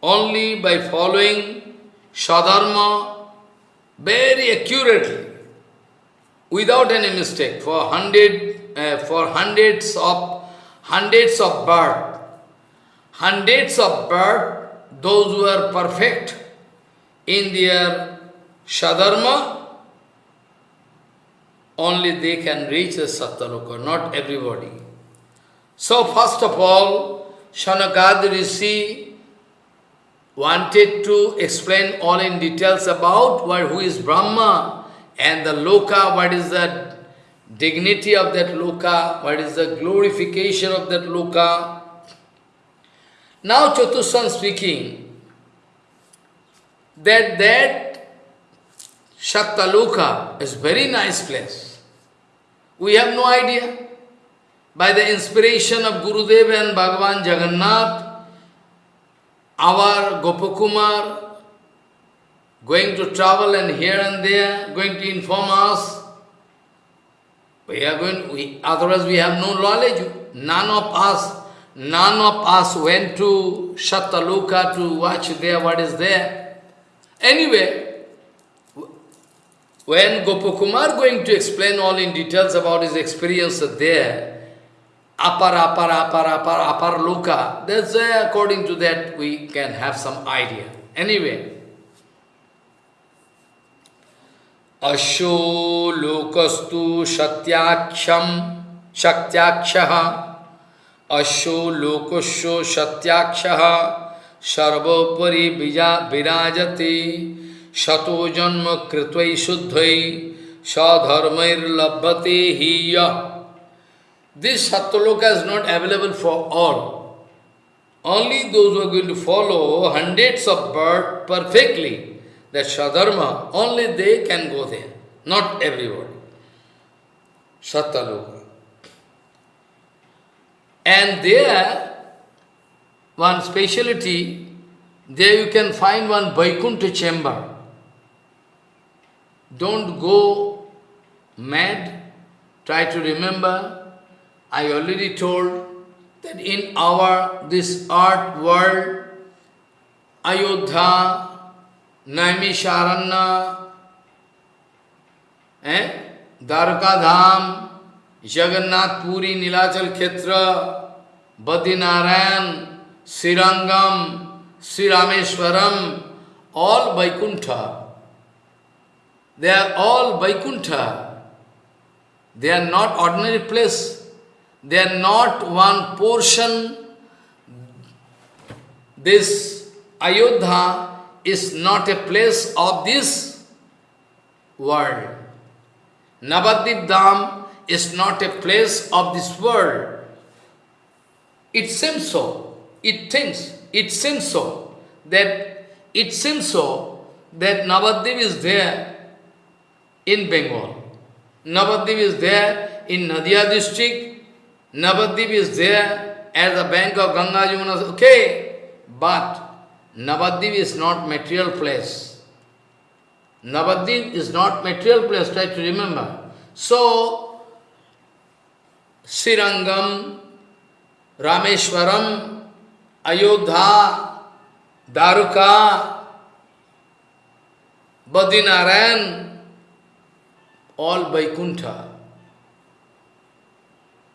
only by following Sadharma very accurately, without any mistake, for hundred, uh, for hundreds of hundreds of birth, hundreds of birth, those who are perfect in their Sadharma, only they can reach the Sattaloka, not everybody. So first of all, Shanakad Rishi wanted to explain all in details about what, who is Brahma and the Loka, what is the dignity of that Loka, what is the glorification of that Loka. Now Chatushan speaking that that Shattaloka is very nice place. We have no idea. By the inspiration of Gurudev and Bhagavan Jagannath, our Gopakumar going to travel and here and there, going to inform us. We are going, we, otherwise we have no knowledge. None of us, none of us went to Shattaluka to watch there what is there. Anyway, when Gopakumar going to explain all in details about his experience there, apar, apar, apar, apar, apar loka. That's why according to that we can have some idea. Anyway, Asho lokastu satyaksham shaktyakshah Asho lokasho satyakshaha sarvopari virajati shato janma kritvai shuddhai sadharmair labhate hiya. This Satyaloka is not available for all. Only those who are going to follow hundreds of birth perfectly, that Sadharma, only they can go there, not everybody. Satyaloka. And there, one speciality, there you can find one Vaikuntha chamber. Don't go mad, try to remember. I already told that in our, this art world, Ayodhya, Naimisharanya, eh? Dwarka Dham, Jagannath Puri, Nilachal Khetra, Badinarayan, Sirangam, Sri Rameshwaram, all Vaikuntha. They are all Vaikuntha. They are not ordinary place. They are not one portion. This Ayodhya is not a place of this world. Navadip Dham is not a place of this world. It seems so. It thinks. It seems so. That it seems so that Navadip is there in Bengal. Navadip is there in Nadia district. Navadip is there at the bank of Ganga Yamuna. Okay, but Navadip is not material place. Navadip is not material place, try to remember. So, Sirangam, Rameshwaram, Ayodhya, Daruka, Badinarayan, all Vaikuntha.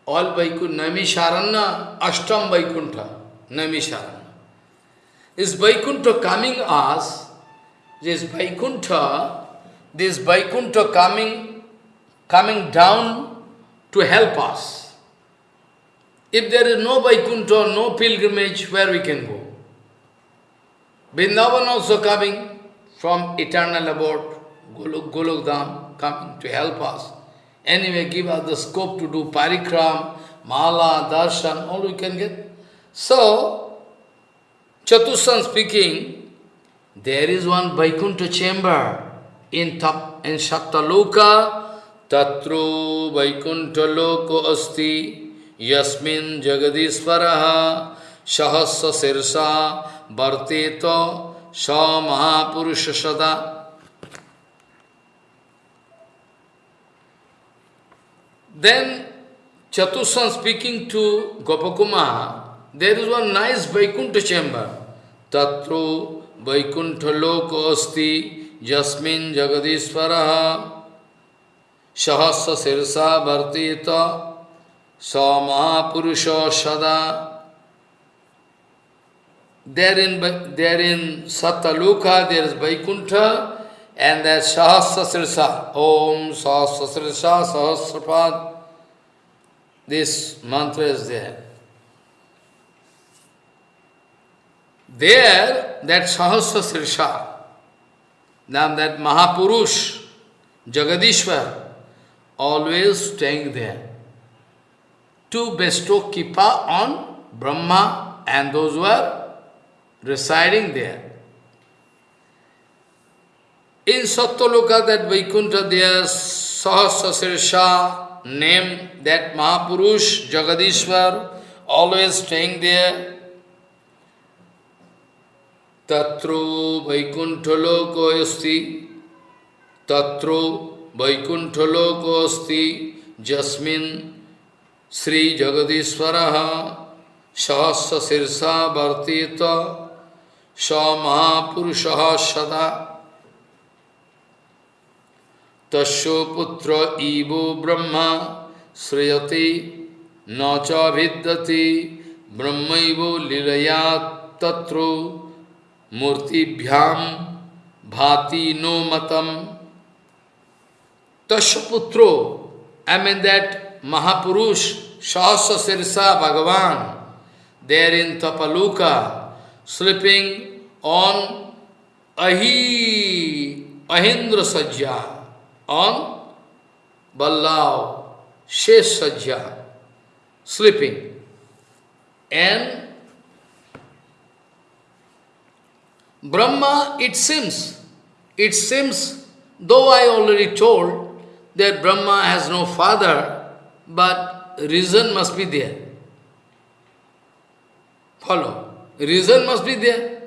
All Vaikuntha, Naimisharanya, Ashtam Vaikuntha, Naimisharanya. Is Vaikuntha coming us, this Vaikuntha, this Vaikuntha coming, coming down to help us. If there is no Vaikuntha, no pilgrimage, where we can go? Vrindavan also coming from eternal abode, Golok Dham, coming to help us. Anyway, give us the scope to do parikram, mala, darshan, all we can get. So, Chatushan speaking, there is one Vaikuntha chamber in, tap, in Sattaloka, Tatru Vaikuntha Loko Asti, Yasmin Jagadishvaraha, Sahasra Sirsa, Bharteto, Sa Mahapurusha Then Chatushan speaking to Gopakuma, there is one nice Vaikuntha chamber. Tatru Vaikuntha Loko Asti Jasmin Jagadishvaraha Sahasra Sirsa Bhartita Sa Mahapurusha Sada. There in, there in Sataluka there is Vaikuntha and there is Sahasra Sirsa. Om Sahasra Sirsa Sahasrapad. This mantra is there. There, that Sahasra Sirsha, now that Mahapurush, Jagadishwar, always staying there to bestow Kipa on Brahma and those who are residing there. In Satyaloka, that Vaikuntha, there Sahasra Sirsha name, that Mahapurush, Jagadishwar, always staying there. Tatro Vaikunthaloko asti Tatro Vaikunthaloko asti Jasmin Sri Jagadishwaraha Sahasra Sirsa Bhartita Sa Mahapurushaha Sada तस्ो इवो ब्रह्म, श्रेयते न चिद्यति ब्रह्म लीलया तत्रो मूर्तिभ्याम भाति नो मतम। तस्पुत्रो I mean that महापुरुष सहस शीर्षा भगवान देर इन तपलूका स्लीपिंग ऑन अही अहिंद्र सज्जा on Ballav Shesh Sajja, sleeping. And Brahma, it seems, it seems, though I already told that Brahma has no father, but reason must be there. Follow. Reason must be there.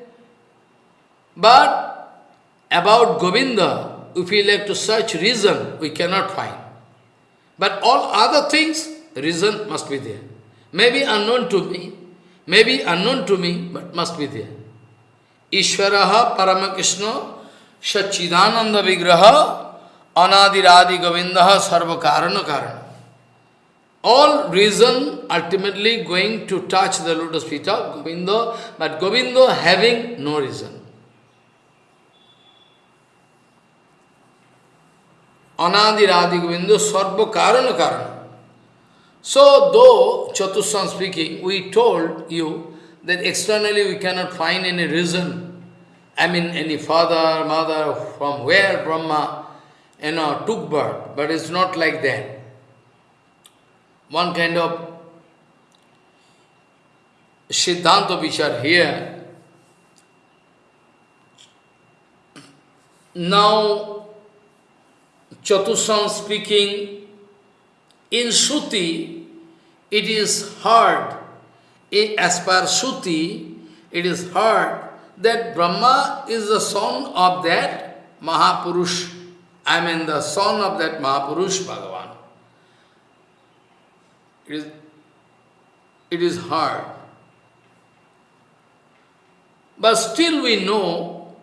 But about Govinda, if we like to search reason, we cannot find. But all other things, reason must be there. Maybe unknown to me, maybe unknown to me, but must be there. Ishvaraha Paramakrishna Sachidananda Vigraha Anadiradi Govindaha Sarva Karana Karana. All reason ultimately going to touch the lotus feet of Govinda, but Govinda having no reason. Anadiradi Govinda Sarva Karana Karana. So, though Chatushan speaking, we told you that externally we cannot find any reason. I mean, any father, mother, from where Brahma, you know, took birth. But it's not like that. One kind of Siddhanta which are here. Now, Chatushan speaking, in Shruti, it is heard, as per Shruti, it is heard that Brahma is the son of that Mahapurush, I mean the son of that Mahapurush Bhagavan. It is, it is hard. But still we know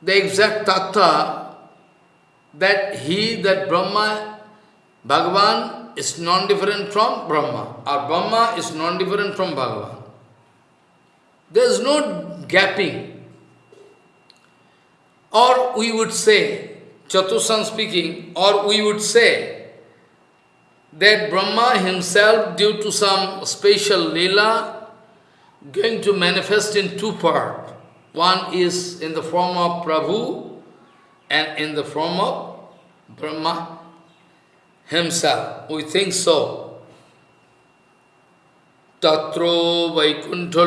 the exact tattva that he, that Brahma, Bhagavan is non-different from Brahma, or Brahma is non-different from Bhagavan. There is no gapping. Or we would say, Chatushan speaking, or we would say that Brahma himself, due to some special lila, going to manifest in two parts. One is in the form of Prabhu and in the form of Brahma himself. We think so. Tatro Vaikuntha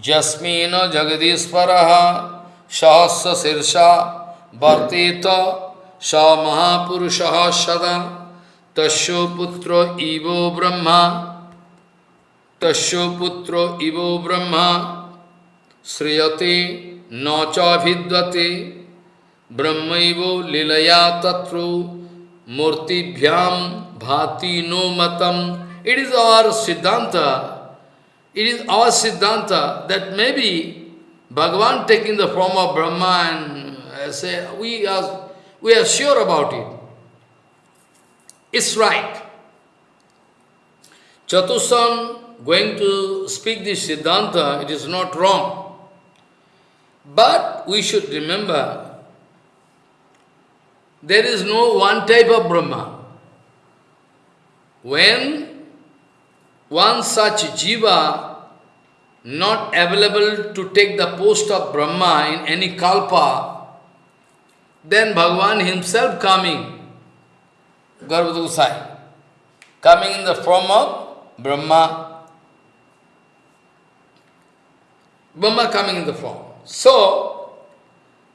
Jasmina Jagadishvaraha Sahasra Sirsha Bharteta Sa Mahapurushaha Sada Tasyo Putra Ivo Brahma Tasyo Putra Ivo Brahma Sriyate न चिद्वते ब्रह्म लीलया तत्रो। मूर्तिभ्याम भाति नो मतम। It is our सिद्धांत it is our siddhanta that may be Bhagavan taking the form of Brahma and ऐसे we are we are sure about it it's right Chatuhsana going to speak this siddhanta it is not wrong But we should remember, there is no one type of Brahma. When one such jiva not available to take the post of Brahma in any kalpa, then Bhagavan himself coming, Garbhadusai, coming in the form of Brahma. Brahma coming in the form. So,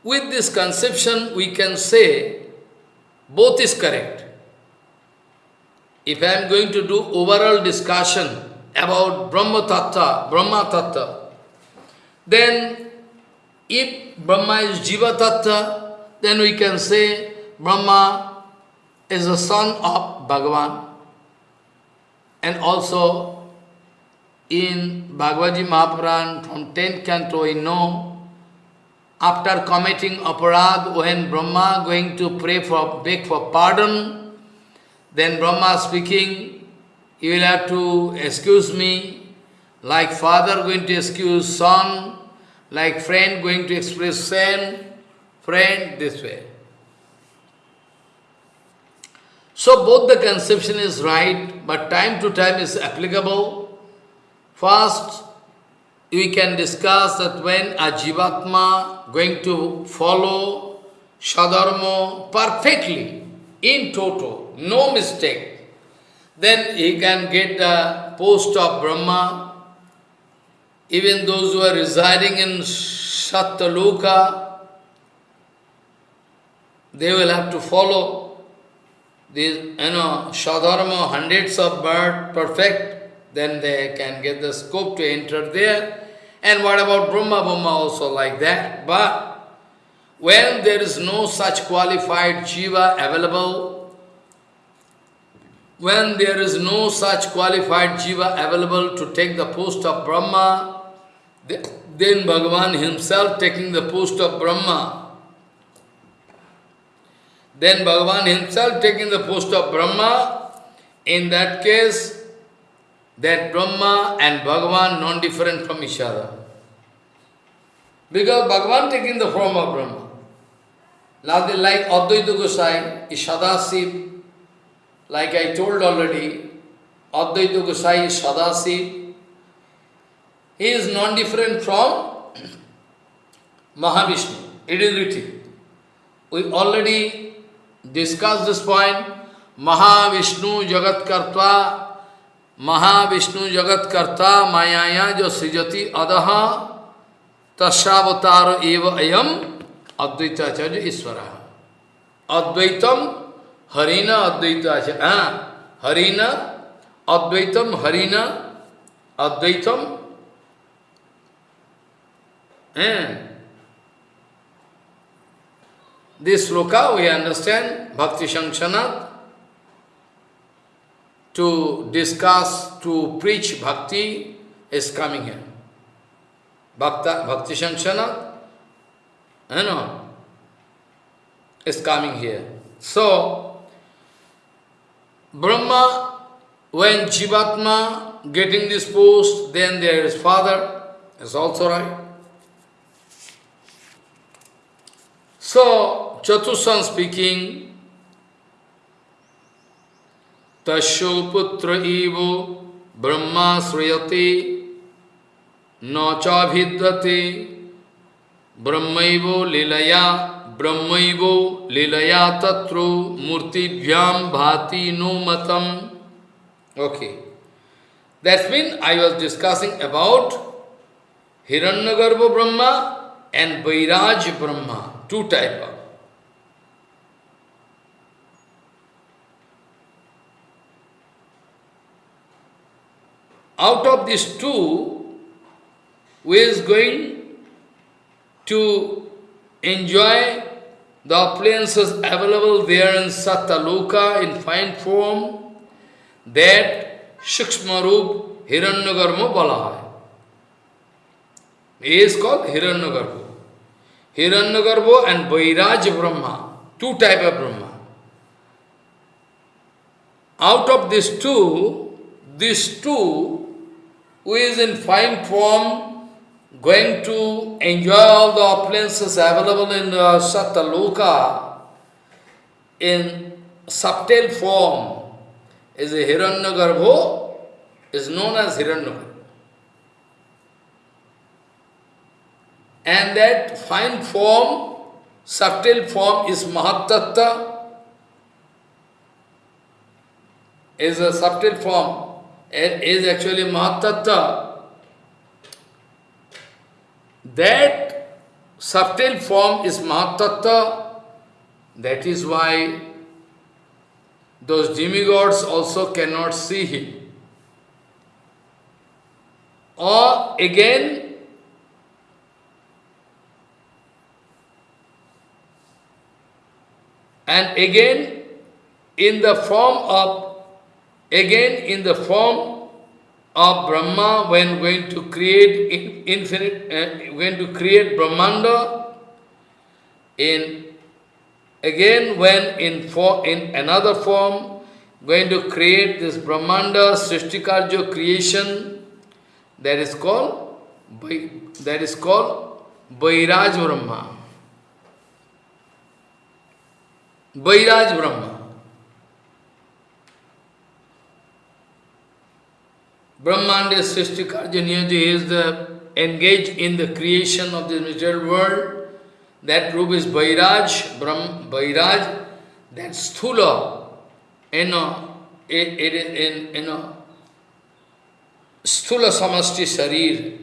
with this conception, we can say both is correct. If I am going to do overall discussion about Brahma Tattva, Brahma Tattva, then if Brahma is Jiva Tattva, then we can say Brahma is the son of Bhagavan. And also in Bhagavad Gita Mahapuran from 10th canto we know after committing aparad when Brahma going to pray for beg for pardon then Brahma speaking, you will have to excuse me, like father going to excuse son, like friend going to express friend, friend, this way. So both the conception is right, but time to time is applicable. First, we can discuss that when a Jivatma going to follow Sadharma perfectly, in total, no mistake, then he can get the post of Brahma. Even those who are residing in Sattaloka, they will have to follow these, you know, Sadharma, hundreds of birth, perfect, then they can get the scope to enter there. And what about Brahma, Brahma also like that. But when there is no such qualified Jiva available, when there is no such qualified Jiva available to take the post of Brahma, then Bhagavan himself taking the post of Brahma. Then Bhagavan himself taking the post of Brahma, in that case, that Brahma and Bhagavan non-different from each other. Because Bhagavan taking the form of Brahma. Like Advaita Gosai is Sadasiv, like I told already, Advaita Gosai is Sadasiv. He is non-different from [clears throat] Mahavishnu. It is written. We already discussed this point. Mahavishnu Jagat Kartva Mahavishnu जगत कर्ता मायाया जो सृजति अदह तस्वतार एव अयम अद्वैताचार्य ईश्वर। अद्वैतम हरिण अद्वैताचार्य हाँ हरिण अद्वैतम हरिण अद्वैतम This sloka we understand, Bhakti Shanksanat, to discuss, to preach bhakti is coming here. Bhakta, Bhakti Shanshana, you know, is coming here. So, Brahma, when Jivatma getting this post, then there is father, is also right. So, Chatushan speaking, तस्ो पुत्र इव ब्रह्मा श्रूयते, न चाभिद्यते ब्रह्मैव लीलया ब्रह्मैव लीलया तत्रो मूर्तिभ्याम भाति नो मतम। Okay that's mean I was discussing about Hiranyagarbha Brahma and Vairaja Brahma two type of Out of these two, who is going to enjoy the appliances available there in Satyaloka in fine form, that Shukshmarup Hiranyagarbha Balahai. He is called Hiranyagarbha. Hiranyagarbha and Vairaj Brahma, two type of Brahma. Out of these two, these two who is in fine form, going to enjoy all the opulences available in uh, Satyaloka, in subtle form, is a Hiranyagarbho, is known as Hiranyagarbho. And that fine form, subtle form is Mahatattva, is a subtle form is actually Mahatattva, that subtle form is Mahatattva, that is why those demigods also cannot see him. Or again, and again in the form of Again, in the form of Brahma, when going to create infinite, uh, going to create Brahmanda, in again when in for in another form, going to create this Brahmanda Srishtikarjo creation, that is called that is called Vairaj Brahma. Vairaj Brahma. Brahmanda Srishti Karjaniyaji is the engaged in the creation of the material world. That group is Vairaj, Brahm, Vairaj, that sthula, you know, it, it, in, you know, sthula samasti sharir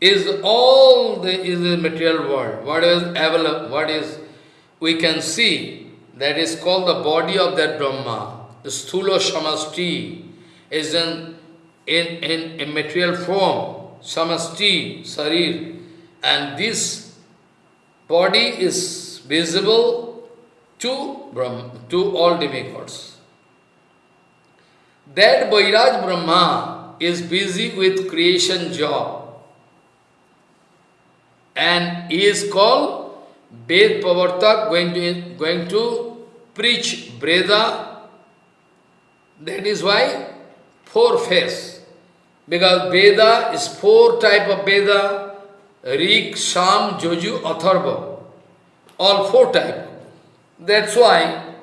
is all the is the material world. What is available, what is we can see, that is called the body of that Brahma. Sthula samasti is in, in, in, in material form, samasti, sarir, and this body is visible to Brahma, to all demigods. That Vairaj Brahma is busy with creation job and he is called Ved Pavartak going to, going to preach Veda. That is why four face. Because Veda is four type of Veda, Rik, Sam, Joju, Atharva. All four type. That's why,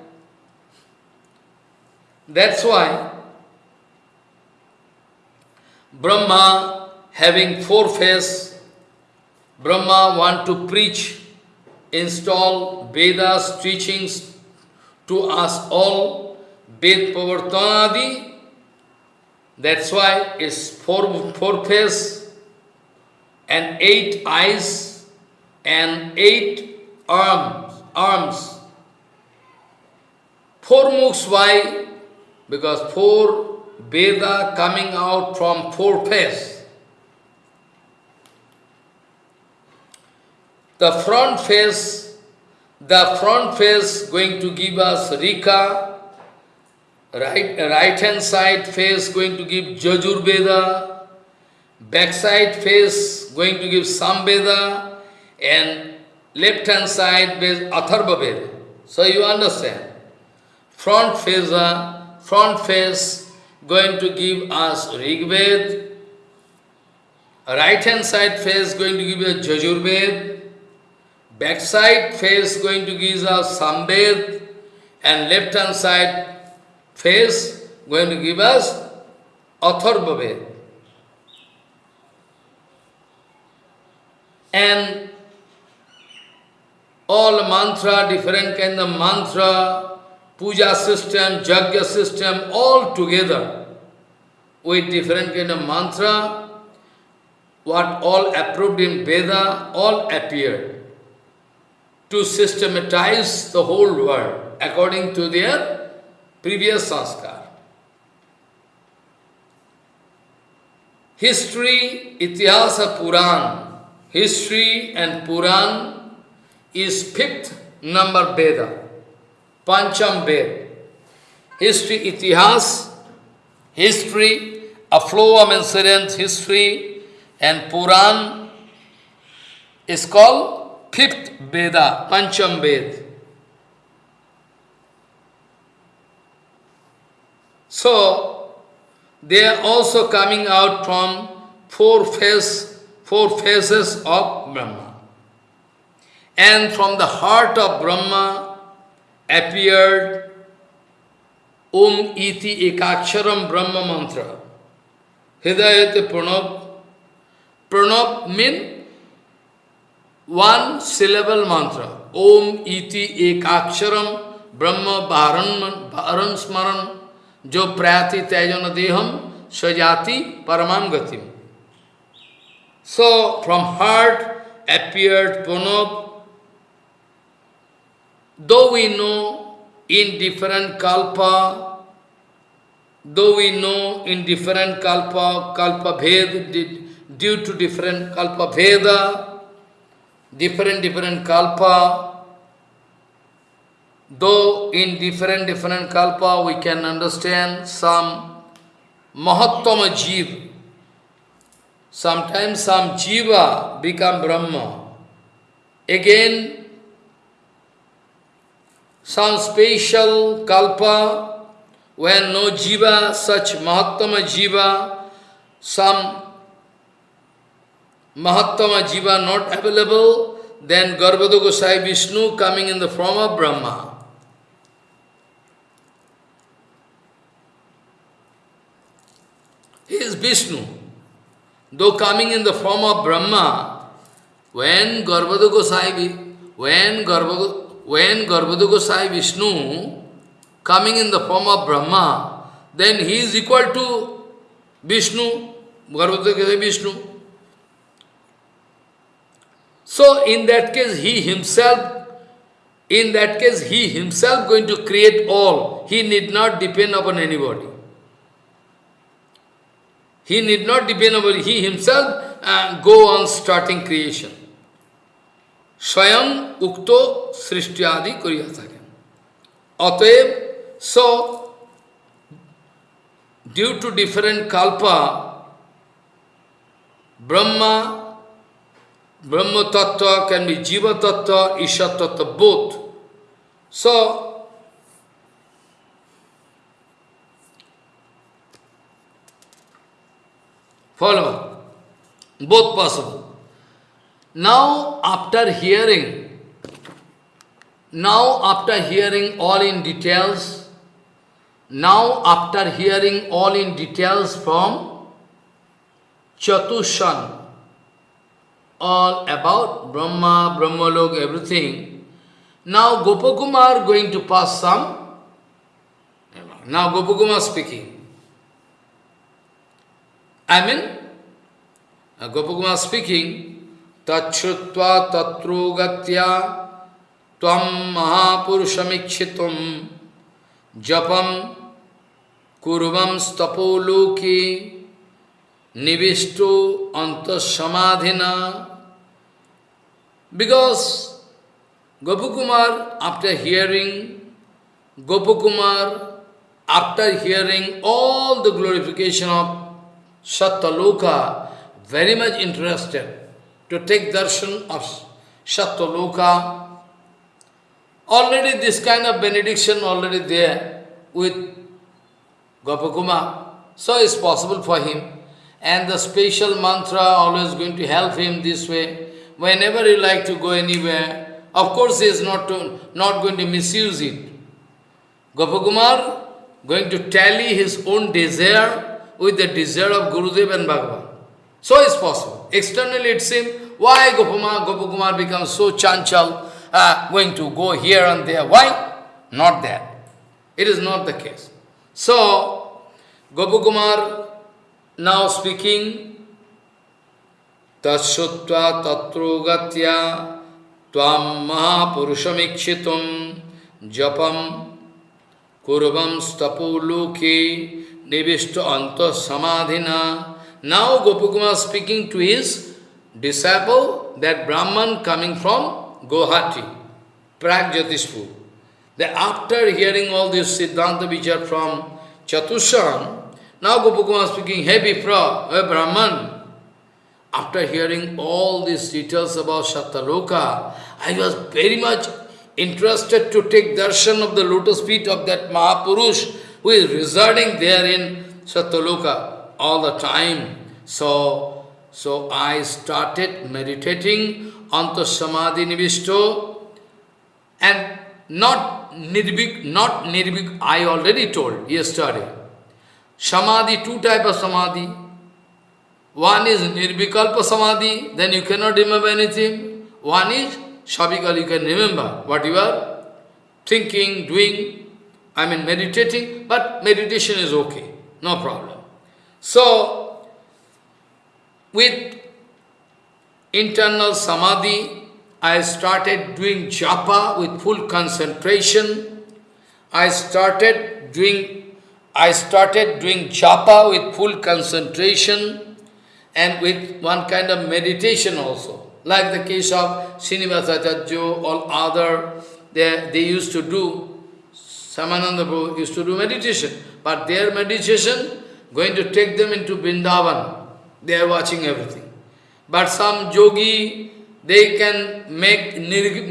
that's why Brahma having four face, Brahma want to preach, install Vedas teachings to us all, Ved Pavartanadi, that's why it's four, four face and eight eyes and eight arms, arms. Four mukhs, why? Because four Veda coming out from four face. The front face, the front face going to give us Rika, right, right hand side face going to give Jajur Veda, back side face going to give Samveda, and left hand side face Atharva Veda. So you understand. Front face, uh, front face going to give us Rig Ved, right hand side face going to give us Jajur Ved, back side face going to give us Samved, and left hand side face going to give us Atharva Ved. And all mantra, different kind of mantra, puja system, jagya system, all together with different kind of mantra, what all approved in Veda, all appeared to systematize the whole world according to their previous sanskar. History, Itihasa Puran, history and Puran is fifth number Veda. Pancham Ved. History, Itihas, history, a flow of incidents, history, and Puran is called fifth Veda, Pancham Ved. So, they are also coming out from four face, four phases of Brahma. And from the heart of Brahma, appeared Om iti ekaksharam Brahma mantra. Hidayate pranab. Pranab means one syllable mantra. Om iti ekaksharam Brahma bharan, bharan paramam gatim. So, from heart appeared Pranab Though we know in different kalpa, though we know in different kalpa, kalpa bhed, due to different kalpa veda, different different kalpa, though in different different kalpa we can understand some mahattama jiva, sometimes some jiva become Brahma. Again, some special kalpa, when no jiva, such mahattama jiva, some mahattama jiva not available, then Garbhada Gosai Vishnu coming in the form of Brahma. He is Vishnu. Though coming in the form of Brahma, when Garbhada Gosai, when Garbhada, when Garbhada Gosai Vishnu coming in the form of Brahma, then he is equal to Vishnu, Garbhada Gosai Vishnu. So in that case, he himself, in that case, he himself going to create all. He need not depend upon anybody. He need not depend on he himself and go on starting creation. Swayam ukto srishtyadi kuriyatharyam. Atayam, so due to different kalpa, Brahma, Brahma Tattva can be Jiva Tattva, Isha Tattva, both. So Follow. Both possible. Now, after hearing, now after hearing all in details, now after hearing all in details from Chatushan, all about Brahma, Brahmalok, everything, now Gopakumar going to pass some, now Gopakumar speaking. I mean, uh, Gopakumar speaking, Tachutva tatru gatya tvam mahapurusamikshitum japam kurvam stapoloki nivistu antasamadhina. Because Gopakumar, after hearing, Gopakumar, after hearing all the glorification of Satyaloka, very much interested to take darshan of Satyaloka. Already this kind of benediction already there with Gopakuma. So it's possible for him. And the special mantra always going to help him this way. Whenever he like to go anywhere, of course he is not, to, not going to misuse it. Gopakumar going to tally his own desire with the desire of Gurudev and Bhagavan. So it's possible. Externally it seems, why Gopama, Gopakumar becomes so chanchal, uh, going to go here and there. Why? Not that. It is not the case. So, Gopakumar now speaking, Tatsutva tatru gatya tvam mahapurusamikshitum japam kurvam stapu luki Nivishta anta samadhina. Now Gopakumar speaking to his disciple, that Brahman coming from Guwahati, Pragjyotishpur. That after hearing all this Siddhanta Vichar from Chatushan, now Gopakumar speaking, Hey Vipra, hey Brahman, after hearing all these details about Satyaloka, I was very much interested to take darshan of the lotus feet of that Mahapurush who is residing there in Satyaloka all the time. So, so I started meditating on the Samadhi Nivishto and not Nirbhik, not Nirbhik, I already told yesterday. Samadhi, two type of Samadhi. One is Nirvikalpa Samadhi, then you cannot remember anything. One is Shabikal, you can remember what you are thinking, doing, I mean meditating, but meditation is okay, no problem. So, with internal samadhi, I started doing japa with full concentration. I started doing, I started doing japa with full concentration and with one kind of meditation also. Like the case of Srinivasacharya, all other, they, they used to do Shyamananda Prabhu used to do meditation, but their meditation going to take them into Vrindavan. They are watching everything. But some yogi, they can make nir,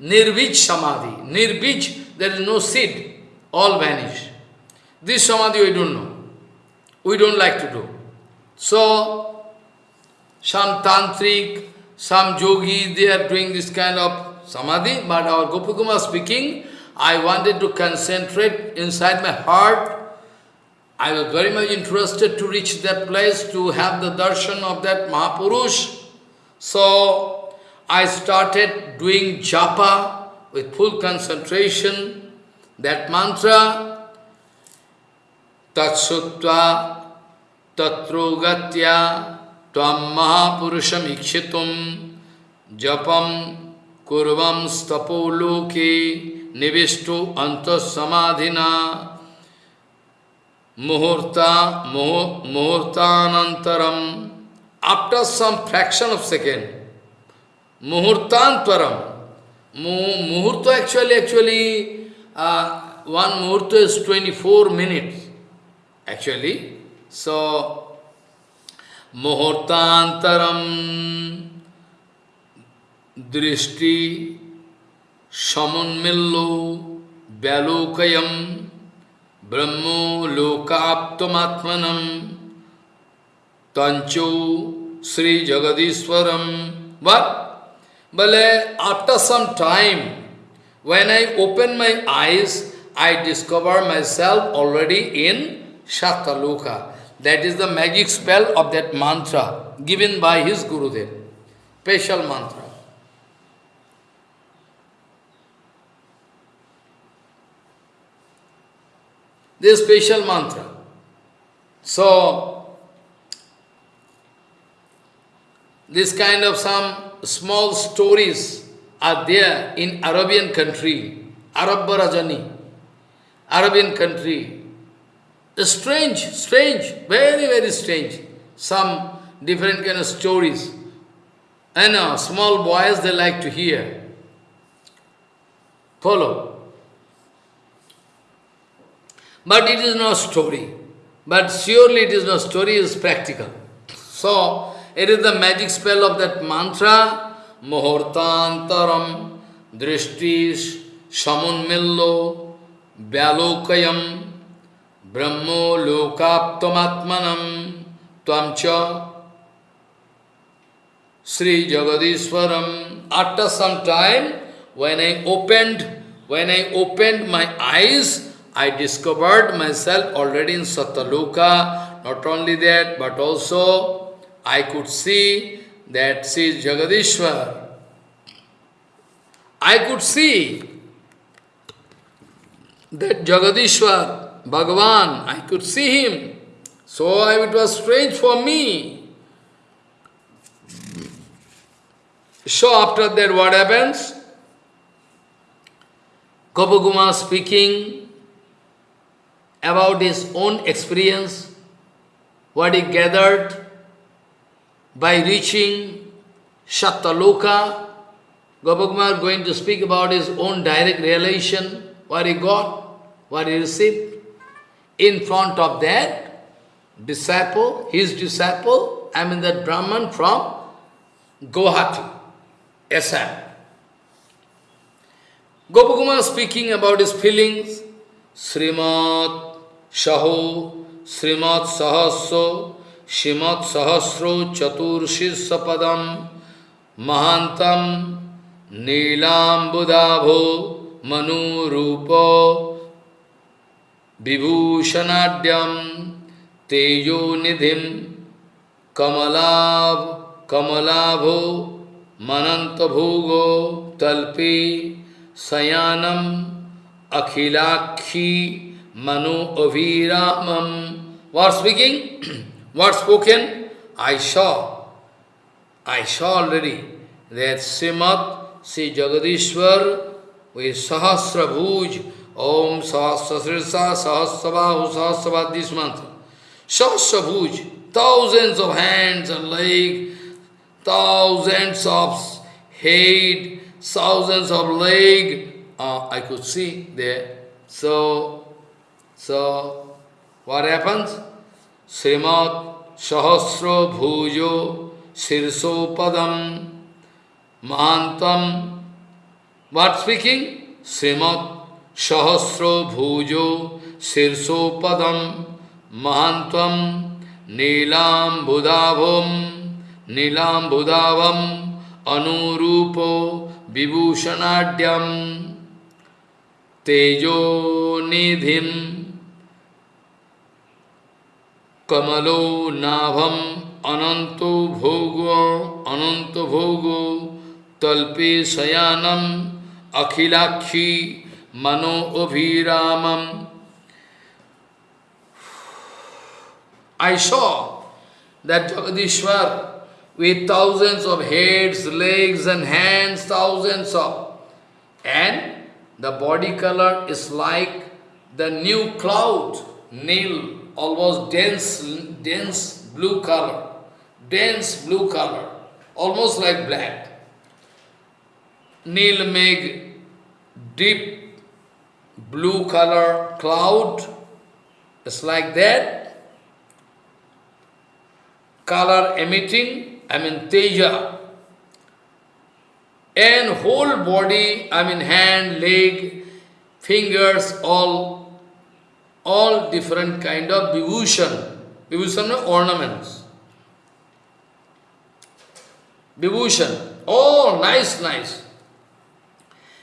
nir, samadhi. Nirvij, there is no seed, all vanish. This samadhi we don't know. We don't like to do. So, some tantric, some yogi, they are doing this kind of samadhi, but our Gopakumar speaking, I wanted to concentrate inside my heart. I was very much interested to reach that place to have the darshan of that Mahapurush. So I started doing japa with full concentration, that mantra, Tatsutva Tatrogatya Tvam Mahapurusham Ikshitum Japam Kurvam Stapo Loke Nivistu Antasamadhina muhurta, muhurtanantaram, after some fraction of second, muhurtantaram, muhurta actually, actually, uh, one muhurta is 24 minutes, actually. So, muhurtantaram, drishti, समन्मिल्लो व्यालोकयम ब्रह्मो लोकाप्तमात्मनम तंचो श्री जगदीश्वरम वे after some time when I open my eyes I discover myself already in Satyaloka that is the magic spell of that mantra given by his Gurudev special mantra This special mantra. So, this kind of some small stories are there in Arabian country, Arab Rajani, Arabian country. Strange, strange, very, very strange. Some different kind of stories. I know, uh, small boys, they like to hear. Follow. But it is no story. But surely it is no story, it is practical. So, it is the magic spell of that mantra, Muhurtantaram, Drishtis, Shamunmillo, Vyalokayam, Brahmo Lokaptamatmanam, Twamcha, Sri Jagadishwaram. After some time, when I opened, when I opened my eyes, I discovered myself already in Satyaloka. Not only that, but also I could see that she is Jagadishwar. I could see that Jagadishwar, Bhagavan, I could see him. So it was strange for me. So after that, what happens? Gopaguma speaking, about his own experience, what he gathered by reaching Satyaloka. Gopakumar going to speak about his own direct realization, what he got, what he received. In front of that disciple, his disciple, I mean that Brahman from Guwahati, Assam. Gopakumar speaking about his feelings, Srimad सहो श्रीमत्सहस्रो श्रीमत्सहस्रो चतुर्शीर्षपदम महांतम नीलाम्बुदाभो मनुरूप विभूषणाढ्यम तेजो निधि कमलाभ कमलाभो मनंतभोगो तल्पी शयानम अखिलाक्षी Manu Aviramam. What speaking? [clears throat] what spoken? I saw. I saw already that Srimad Sri Jagadishwar with Sahasra Bhuj, Om Sahasra Srirsa Sahasrabahu Sahasrabad, this mantra. Sahasra Bhuj, thousands of hands and legs, thousands of head, thousands of legs, uh, I could see there. So, so, what happens? Srimad Sahasra Bhujo Sirso Padam Mahantam. What speaking? Srimad Sahasra Bhujo Sirso Padam Mahantam Nilam Budhavam Nilam Budhavam Anurupo Vibhushanadyam Tejo Nidhim कमलो नाभम अनंतो भोगो अनंत भोगो तल्पे शयानम अखिलाक्षी मनो अभिरामम I saw that Jagadishwar with thousands of heads, legs and hands, thousands of, and the body color is like the new cloud, Nil, almost dense, dense blue color, dense blue color, almost like black. Nil Meg, deep blue color cloud, it's like that. Color emitting, I mean teja. And whole body, I mean hand, leg, fingers, all, all different kind of vibhushan. Vibhushan ornaments. Vibhushan, all oh, nice, nice.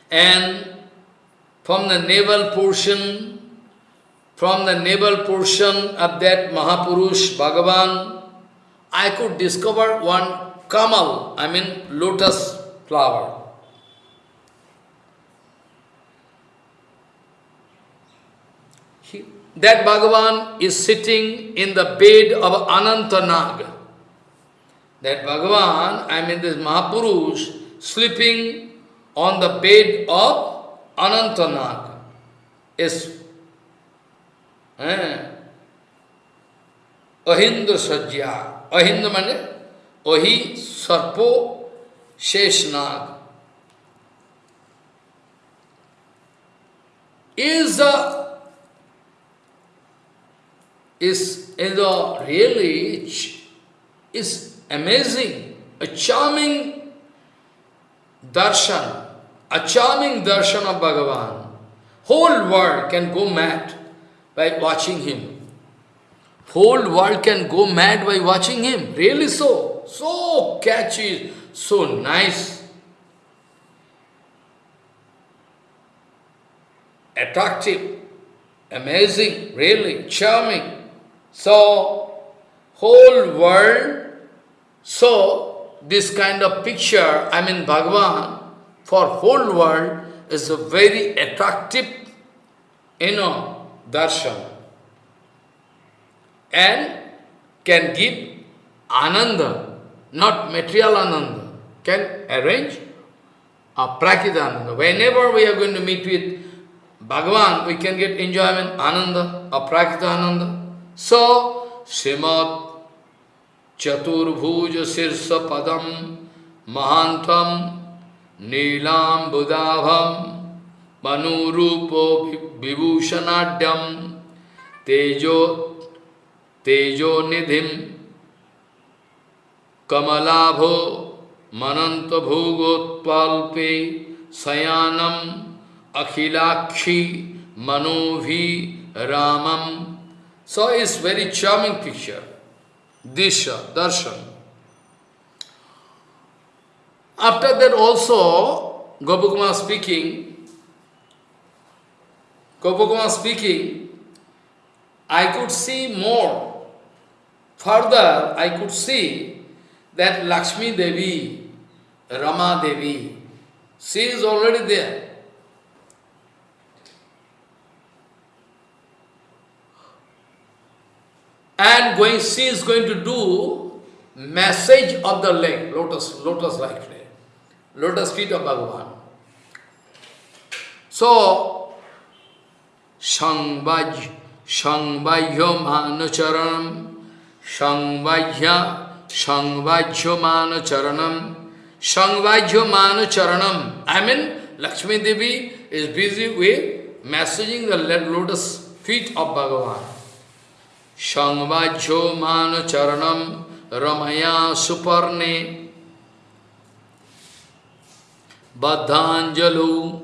And from the navel portion, from the navel portion of that Mahapurush, Bhagavan, I could discover one kamal, I mean lotus flower. He, that Bhagavan is sitting in the bed of Anantanag. That Bhagavan, I mean this Mahapurush, sleeping on the bed of Anantanag. Is eh, Ahindra Sajya. Ahindra means Ahi Sarpo Sheshnag. Is a is, is a really is amazing, a charming darshan, a charming darshan of Bhagavan. Whole world can go mad by watching him. Whole world can go mad by watching him. Really so. So catchy, so nice. Attractive, amazing, really charming. So, whole world, so this kind of picture, I mean Bhagavan, for whole world is a very attractive, you know, darshan. And can give ananda, not material ananda, can arrange a prakita ananda. Whenever we are going to meet with Bhagavan, we can get enjoyment, ananda, a prakita ananda. So, Srimad Chaturbhuja Sirsa Padam Mahantam Neelam Budhavam Manurupo Vibhushanadyam Tejo Tejo Nidhim Kamalabho मनंत भोगोत्पाल्पे शयानम अखिलाक्षी मनोभि रामम So it's very charming picture. Disha, darshan. After that also, Gopukuma speaking, Gopukuma speaking, I could see more. Further, I could see that Lakshmi Devi, Rama Devi, she is already there. And going, she is going to do massage of the leg, lotus, lotus like leg, lotus feet of Bhagavan. So, Sangvaj, Sangvajyo Manacharanam, Sangvajya, Sangvajyo Manacharanam, Sangvajyo Manacharanam. I mean, Lakshmi Devi is busy with massaging the lotus feet of Bhagavan. Sangvajyo Manacharanam Ramaya Suparne Baddhanjalu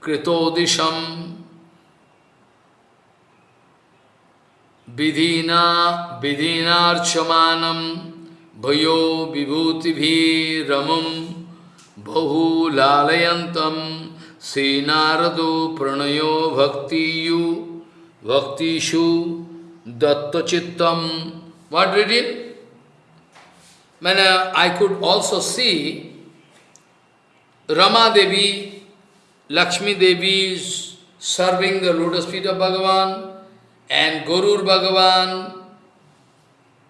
Kritodisham Vidhina Vidhinarchamanam Bhayo Vibhuti Ramam Bahu Lalayantam Srinarado Pranayo Bhaktiyu Bhaktishu datta chittam. What reading? When uh, I could also see Rama Devi, Lakshmi Devi serving the lotus feet of Bhagavan and Gurur Bhagavan,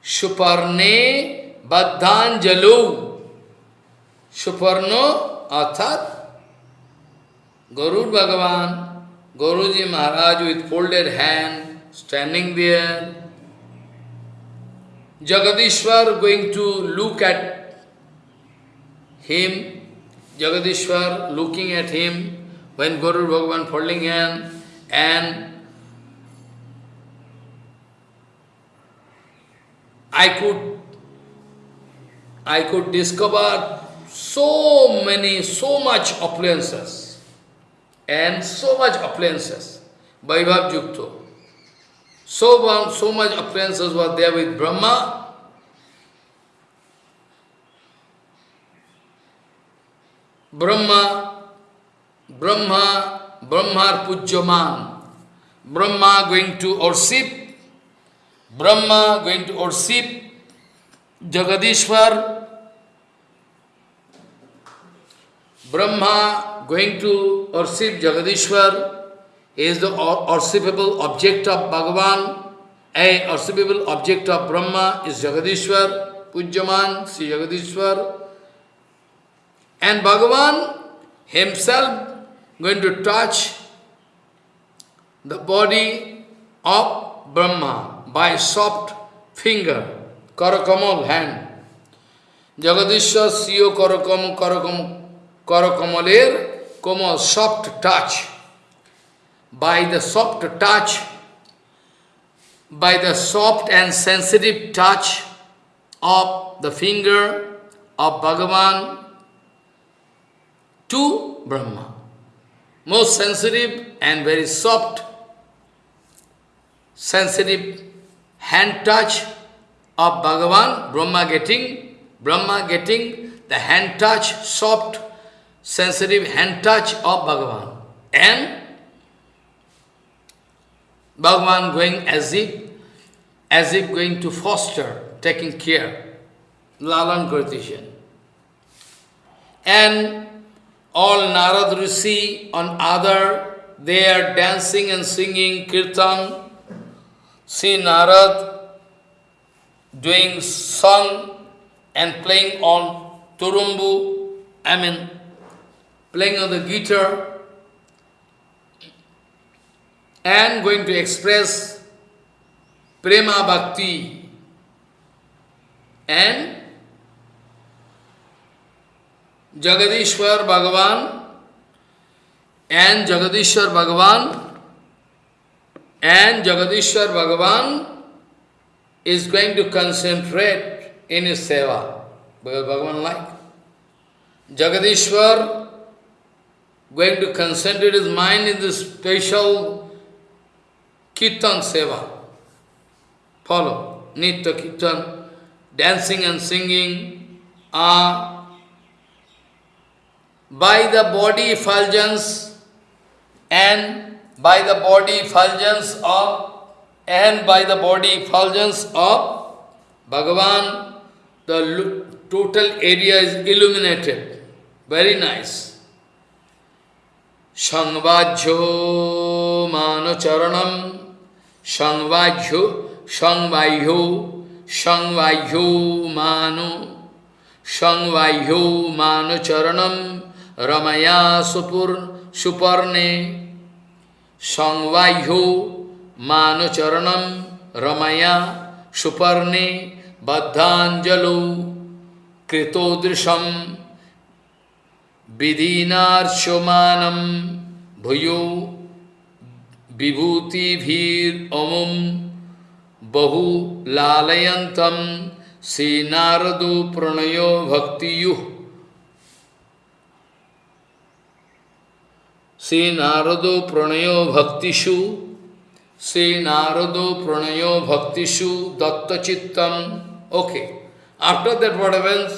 Shuparne Baddhanjalu. Shuparno Arthat Gurur Bhagavan, Guruji Maharaj with folded hand, standing there. Jagadishwar going to look at him, Jagadishwar looking at him when Guru Bhagavan folding hand and I could I could discover so many, so much appliances and so much appliances, Vaibhav Yukto. So, so much appliances were there with Brahma. Brahma, Brahma, Brahma Pujyaman. Brahma going to worship, Brahma going to worship Jagadishwar, Brahma going to worship Jagadishwar is the worshipable object of Bhagavan, a worshipable object of Brahma is Jagadishwar, Pujyaman, Sri Jagadishwar. And Bhagavan himself going to touch the body of Brahma by soft finger, Karakamal hand. Jagadishwar Siyo Karakam Karakam Karakamaler como soft touch, by the soft touch, by the soft and sensitive touch of the finger of Bhagavan to Brahma. Most sensitive and very soft, sensitive hand touch of Bhagavan, Brahma getting, Brahma getting the hand touch, soft sensitive hand touch of Bhagavan. And Bhagavan going as if, as if going to foster, taking care, Lalan Kritishan. And all Narad Rishi on other, they are dancing and singing kirtan. See Narad doing song and playing on turumbu, I mean playing on the guitar, and going to express prema bhakti and Jagadishwar Bhagavan and Jagadishwar Bhagavan and Jagadishwar Bhagavan is going to concentrate in his seva. Because Bhagavan like. Jagadishwar going to concentrate his mind in this special Kirtan Seva. Follow. Nitya Kirtan, dancing and singing are uh, by the body effulgence and by the body effulgence of and by the body effulgence of Bhagavan, the total area is illuminated. Very nice. Sangvajyo manocharanam. Sangvajyo, Sangvajyo, Sangvajyo Mano, Sangvajyo Mano Charanam, Ramaya Supur, Suparne, Sangvajyo Mano Charanam, Ramaya Suparne, Baddhanjalo, Kritodrisham, Vidinarchomanam, Bhuyo, বিভূতিভীরমম বহু লালয়ন্তম শ্রীনারদ প্রণয় ভক্তিয়ু শ্রীনারদ প্রণয় ভক্তিষু, শ্রীনারদ প্রণয় ভক্তিষু দত্তচিত্তম। Okay after that what happens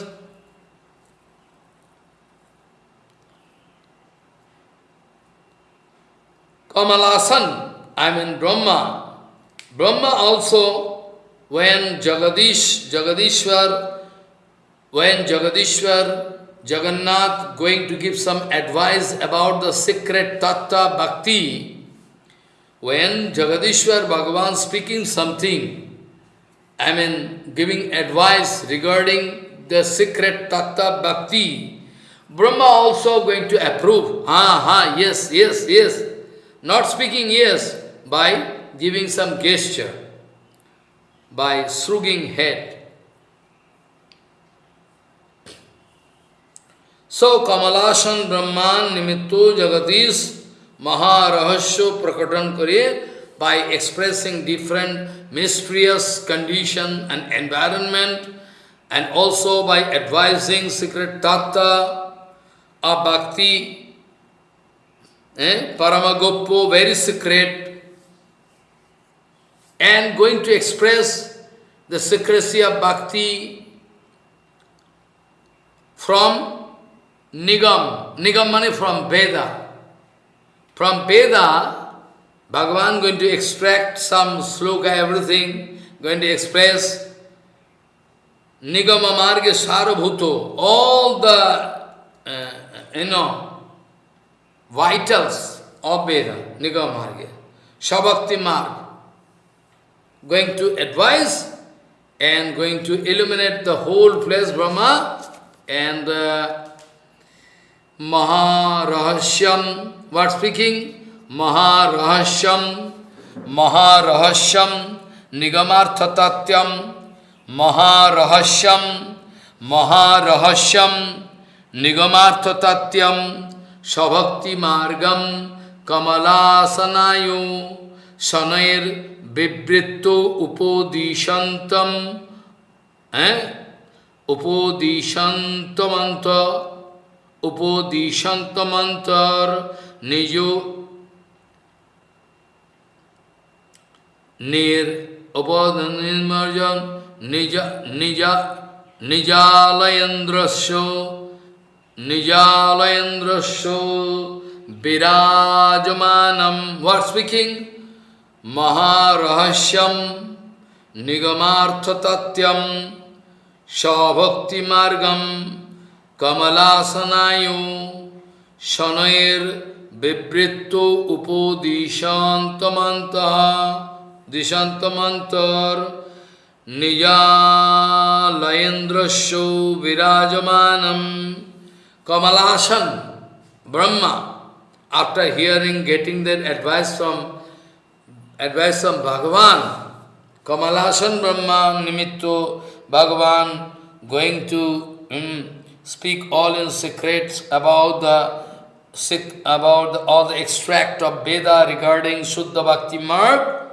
Kamalasan, I mean Brahma, Brahma also, when Jagadish, Jagadishwar, when Jagadishwar, Jagannath going to give some advice about the secret Tattva Bhakti, when Jagadishwar Bhagavan speaking something, I mean giving advice regarding the secret Tattva Bhakti, Brahma also going to approve. Ah, ha, yes, yes, yes. Not speaking yes, by giving some gesture, by shrugging head. So, Kamalashan Brahman Nimitto Jagadish Maharahasya Prakatan Kare by expressing different mysterious condition and environment and also by advising secret tattva of bhakti, eh, Paramagoppo, very secret, and going to express the secrecy of bhakti from Nigam, Nigam money from Veda. From Veda, Bhagavan going to extract some sloka, everything, going to express Nigama Marga Sarabhuto, all the, uh, you know, vitals of Veda, Nigama Marga, Shabakti Marg, going to advise and going to illuminate the whole place, Brahma, and uh, what speaking? Maharahasyam, Maharahasyam, Nigamarthatatyam, Maharahasyam, Maharahasyam, Nigamarthatatyam, স্বভক্তি মার্গম কমলাসনায় শনয়ের বিবৃত্ত উপদিশন্তম হ্যাঁ? উপদিশন্তমন্ত, উপদিশন্তমন্তর নিজ নির উপনির্মর্জন নিজ নিজ নিজালয়েন্দ্রস্য নিজালয়েন্দ্রস্য বিরাজমানম watt speaking মহারহস্যম নিগমার্থতত্ত্বম স্বভক্তিমার্গম কমলাসনায়ু শনয়ের বিবৃত্ত উপদিশান্তমন্ত দিশান্তমন্তর নিজালয়েন্দ্রস্য বিরাজমানম Kamalasan, Brahma, after hearing, getting that advice from advice from Bhagavan, Kamalasan Brahma Nimitto Bhagavan going to um, speak all in secrets about the sit about all the extract of Veda regarding Suddha Bhakti Marg.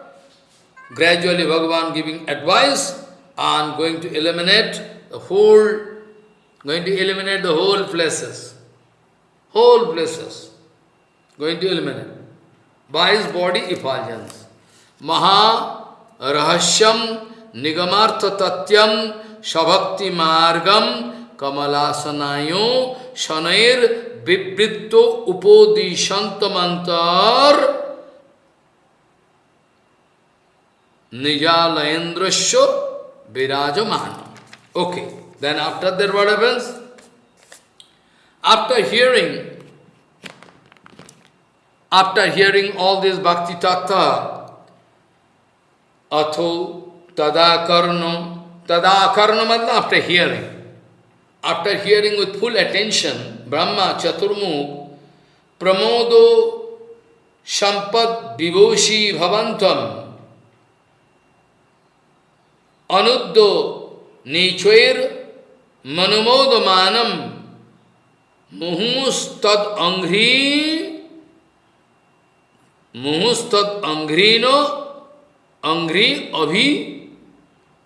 Gradually Bhagavan giving advice and going to eliminate the whole going to eliminate the whole places. Whole places. Going to eliminate. By his body effulgence. Maha Rahasyam Nigamartha Tatyam Shabhakti Margam Kamalasanayo Shanair Vibritto Upodi Shantamantar Nijalayendrasya Virajamana. Okay then after that what happens? After hearing, after hearing all this bhakti tattva, atho tadakarno, tadakarno means after hearing, after hearing with full attention, Brahma Chaturmukh, Pramodo Sampad Vibhoshi Bhavantam, Anuddo Nichwair Manumodamanam, Muhustad Angri, Muhustad Angrino, Angri Abhi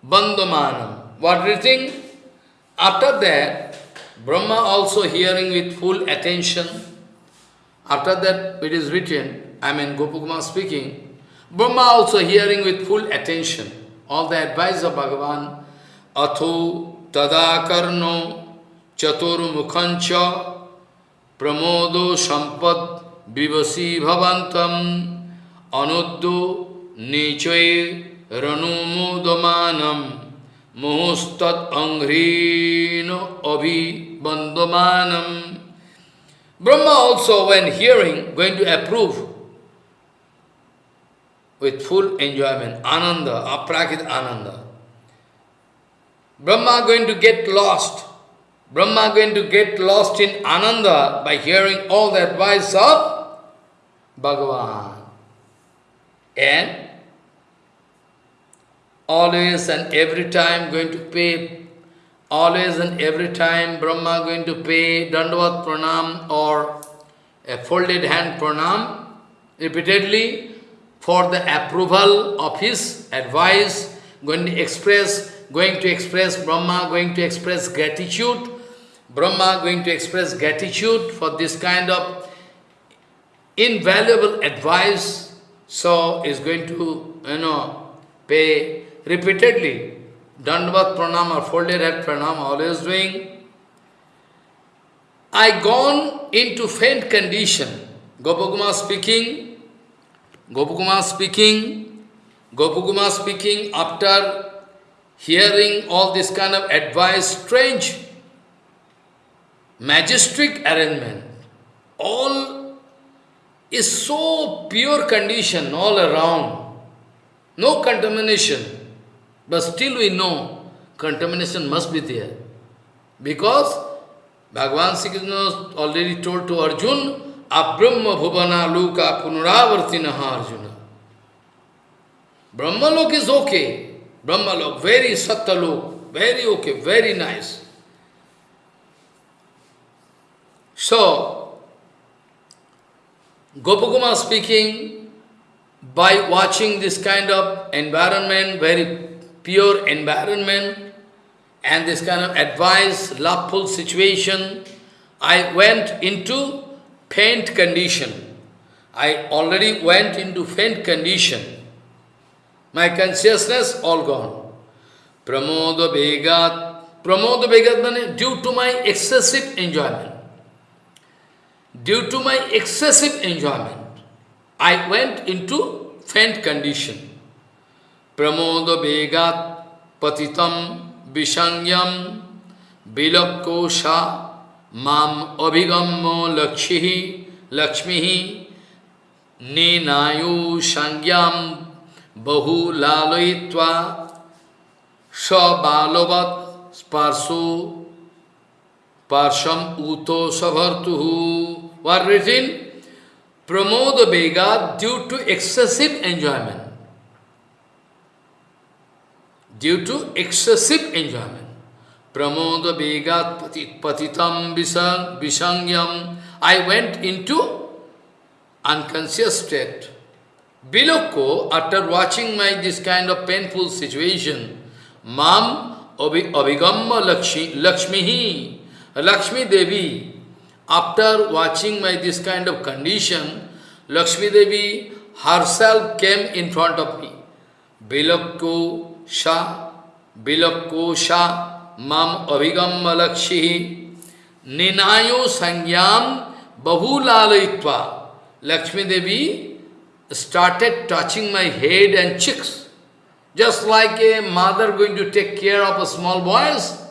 Bandamanam. What do you think? After that, Brahma also hearing with full attention. After that, it is written, I mean Gopakumar speaking, Brahma also hearing with full attention all the advice of Bhagavan, Atho Tadakarno Chatur Mukhancha Pramodo Sampad Vivasi Bhavantam Anuddo nichoy ranumudamanam muhustat anghrino abhibandamanam. Brahma also, when hearing, going to approve with full enjoyment, ananda, aprakit ananda. Brahma going to get lost. Brahma going to get lost in ananda by hearing all the advice of Bhagavan. And always and every time going to pay, always and every time Brahma going to pay Dandavat Pranam or a folded hand Pranam repeatedly for the approval of his advice, going to express, going to express Brahma, going to express gratitude, Brahma going to express gratitude for this kind of invaluable advice, so is going to, you know, pay repeatedly. Dandavat pranam or folded head pranam, always doing. I gone into faint condition. Gopakumar speaking, Gopakumar speaking, Gopakumar speaking after hearing all this kind of advice, strange, majestic arrangement, all is so pure condition all around, no contamination, but still we know contamination must be there. Because Bhagavan Sri already told to Arjun, Abrahma bhuvana luka punaravartinaha Arjuna. Brahmalok is okay. Brahmalok, very Satyalok, very okay, very nice. So, Gopakumar speaking, by watching this kind of environment, very pure environment, and this kind of advice, loveful situation, I went into faint condition. I already went into faint condition. My consciousness all gone. Pramoda Vegat. Pramoda Vegat due to my excessive enjoyment. Due to my excessive enjoyment, I went into faint condition. Pramoda Vegat Patitam Vishangyam Bilakosha mam abhigammo lakshmihi lakshmihi ninayu sangyam bahu lalayitva sabalavat sparso parsham uto savartuhu what written pramoda vega due to excessive enjoyment due to excessive enjoyment Pramoda Vegat Patitam Visangyam. I went into unconscious state. Biloko, after watching my this kind of painful situation, Mam Abhigamma Lakshmihi, Lakshmi Devi, after watching my this kind of condition, Lakshmi Devi herself came in front of me. Bilakko Sha, Bilakko Sha, mam abhigam lakshi ninayo sangyam bahulalayitva. Lakshmi Devi started touching my head and cheeks, just like a mother going to take care of a small boys.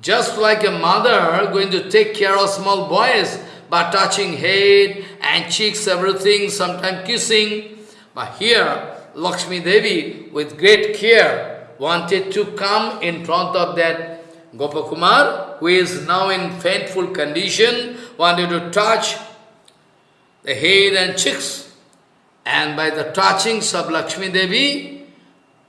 Just like a mother going to take care of small boys by touching head and cheeks, everything, sometimes kissing. But here, Lakshmi Devi, with great care, wanted to come in front of that Gopakumar, who is now in faintful condition, wanted to touch the head and cheeks. And by the touchings of Lakshmi Devi,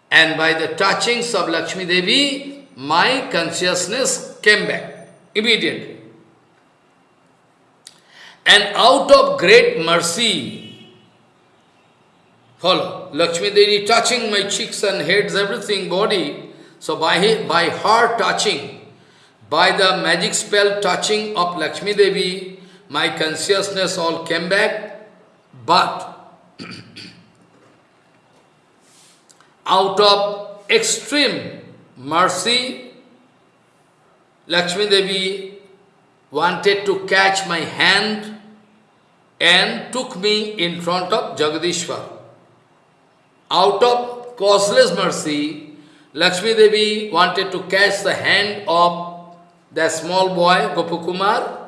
and by the touchings of Lakshmi Devi, my consciousness came back immediately. And out of great mercy, Follow. Lakshmi Devi touching my cheeks and heads, everything, body. So by, by her touching, by the magic spell touching of Lakshmi Devi, my consciousness all came back. But out of extreme mercy, Lakshmi Devi wanted to catch my hand and took me in front of Jagadishwar. out of causeless mercy, Lakshmi Devi wanted to catch the hand of that small boy, Gopakumar,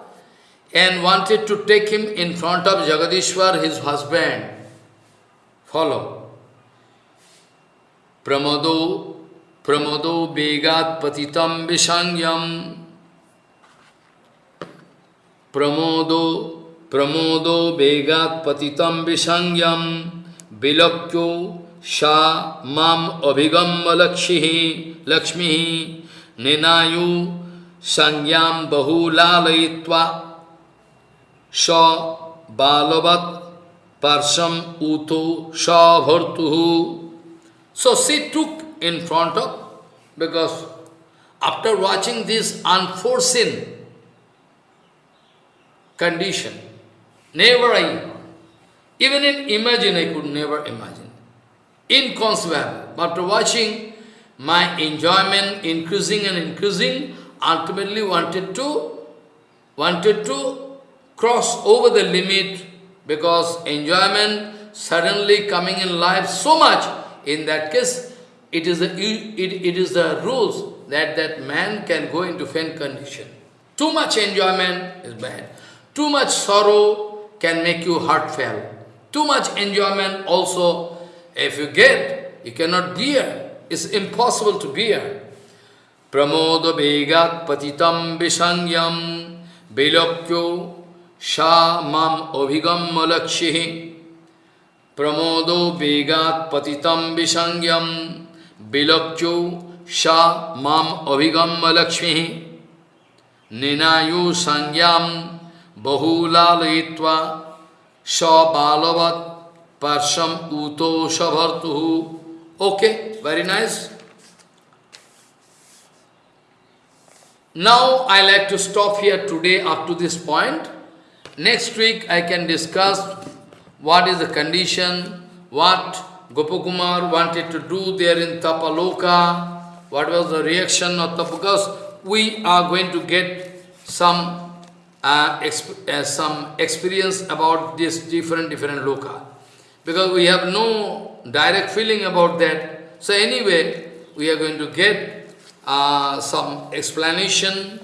and wanted to take him in front of Jagadishwar, his husband. Follow. Pramodo, pramodo begat patitam visangyam. Pramodo, pramodo begat patitam visangyam. Vilakyo sha mam abhigam lakshmi lakshmi ninayu bahulayitva sa balavat parsam uto sa bhartuhu. So she took in front of, because after watching this unforeseen condition, never I, even in imagine I could never imagine. Inconceivable. After watching my enjoyment increasing and increasing, ultimately wanted to, wanted to cross over the limit because enjoyment suddenly coming in life so much, in that case, it is the, it, it is the rules that that man can go into faint condition. Too much enjoyment is bad. Too much sorrow can make you heart fail. Too much enjoyment also, if you get, you cannot bear. It's impossible to bear. Pramoda vegat patitam visangyam vilakyo sha mam abhigam lakshhi. Pramodo vegat patitam visangyam vilakyo sha mam abhigam lakshmi. Ninayu sangyam bahulalayitva sa balavat parsham uto sabhartuhu. Okay, very nice. Now I like to stop here today up to this point. Next week I can discuss what is the condition, what Gopakumar wanted to do there in Tapaloka, what was the reaction of Tapa, because we are going to get some uh, exp uh, some experience about this different different loka. Because we have no direct feeling about that. So anyway, we are going to get uh, some explanation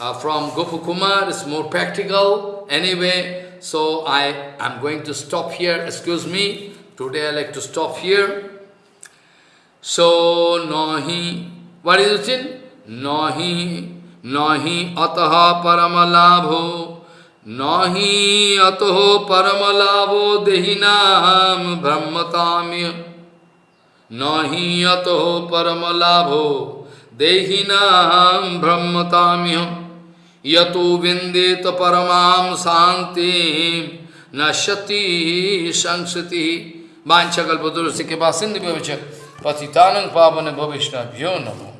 uh, from Gopakumar, it's more practical. Anyway, so I am going to stop here, excuse me. Today I like to stop here. So, nahi, what is it? Nahi, nahi ataha paramalabho, nahi ataho paramalabho dehinam brahmatamya, nahi ataho paramalabho dehinam brahmatamya, यतो विंदित परमाम शांति न नश्यति संस्ति वांछकल्पतुर के कृपा सिंधु पतितानंद पावन भविष्य भ्यो नमो।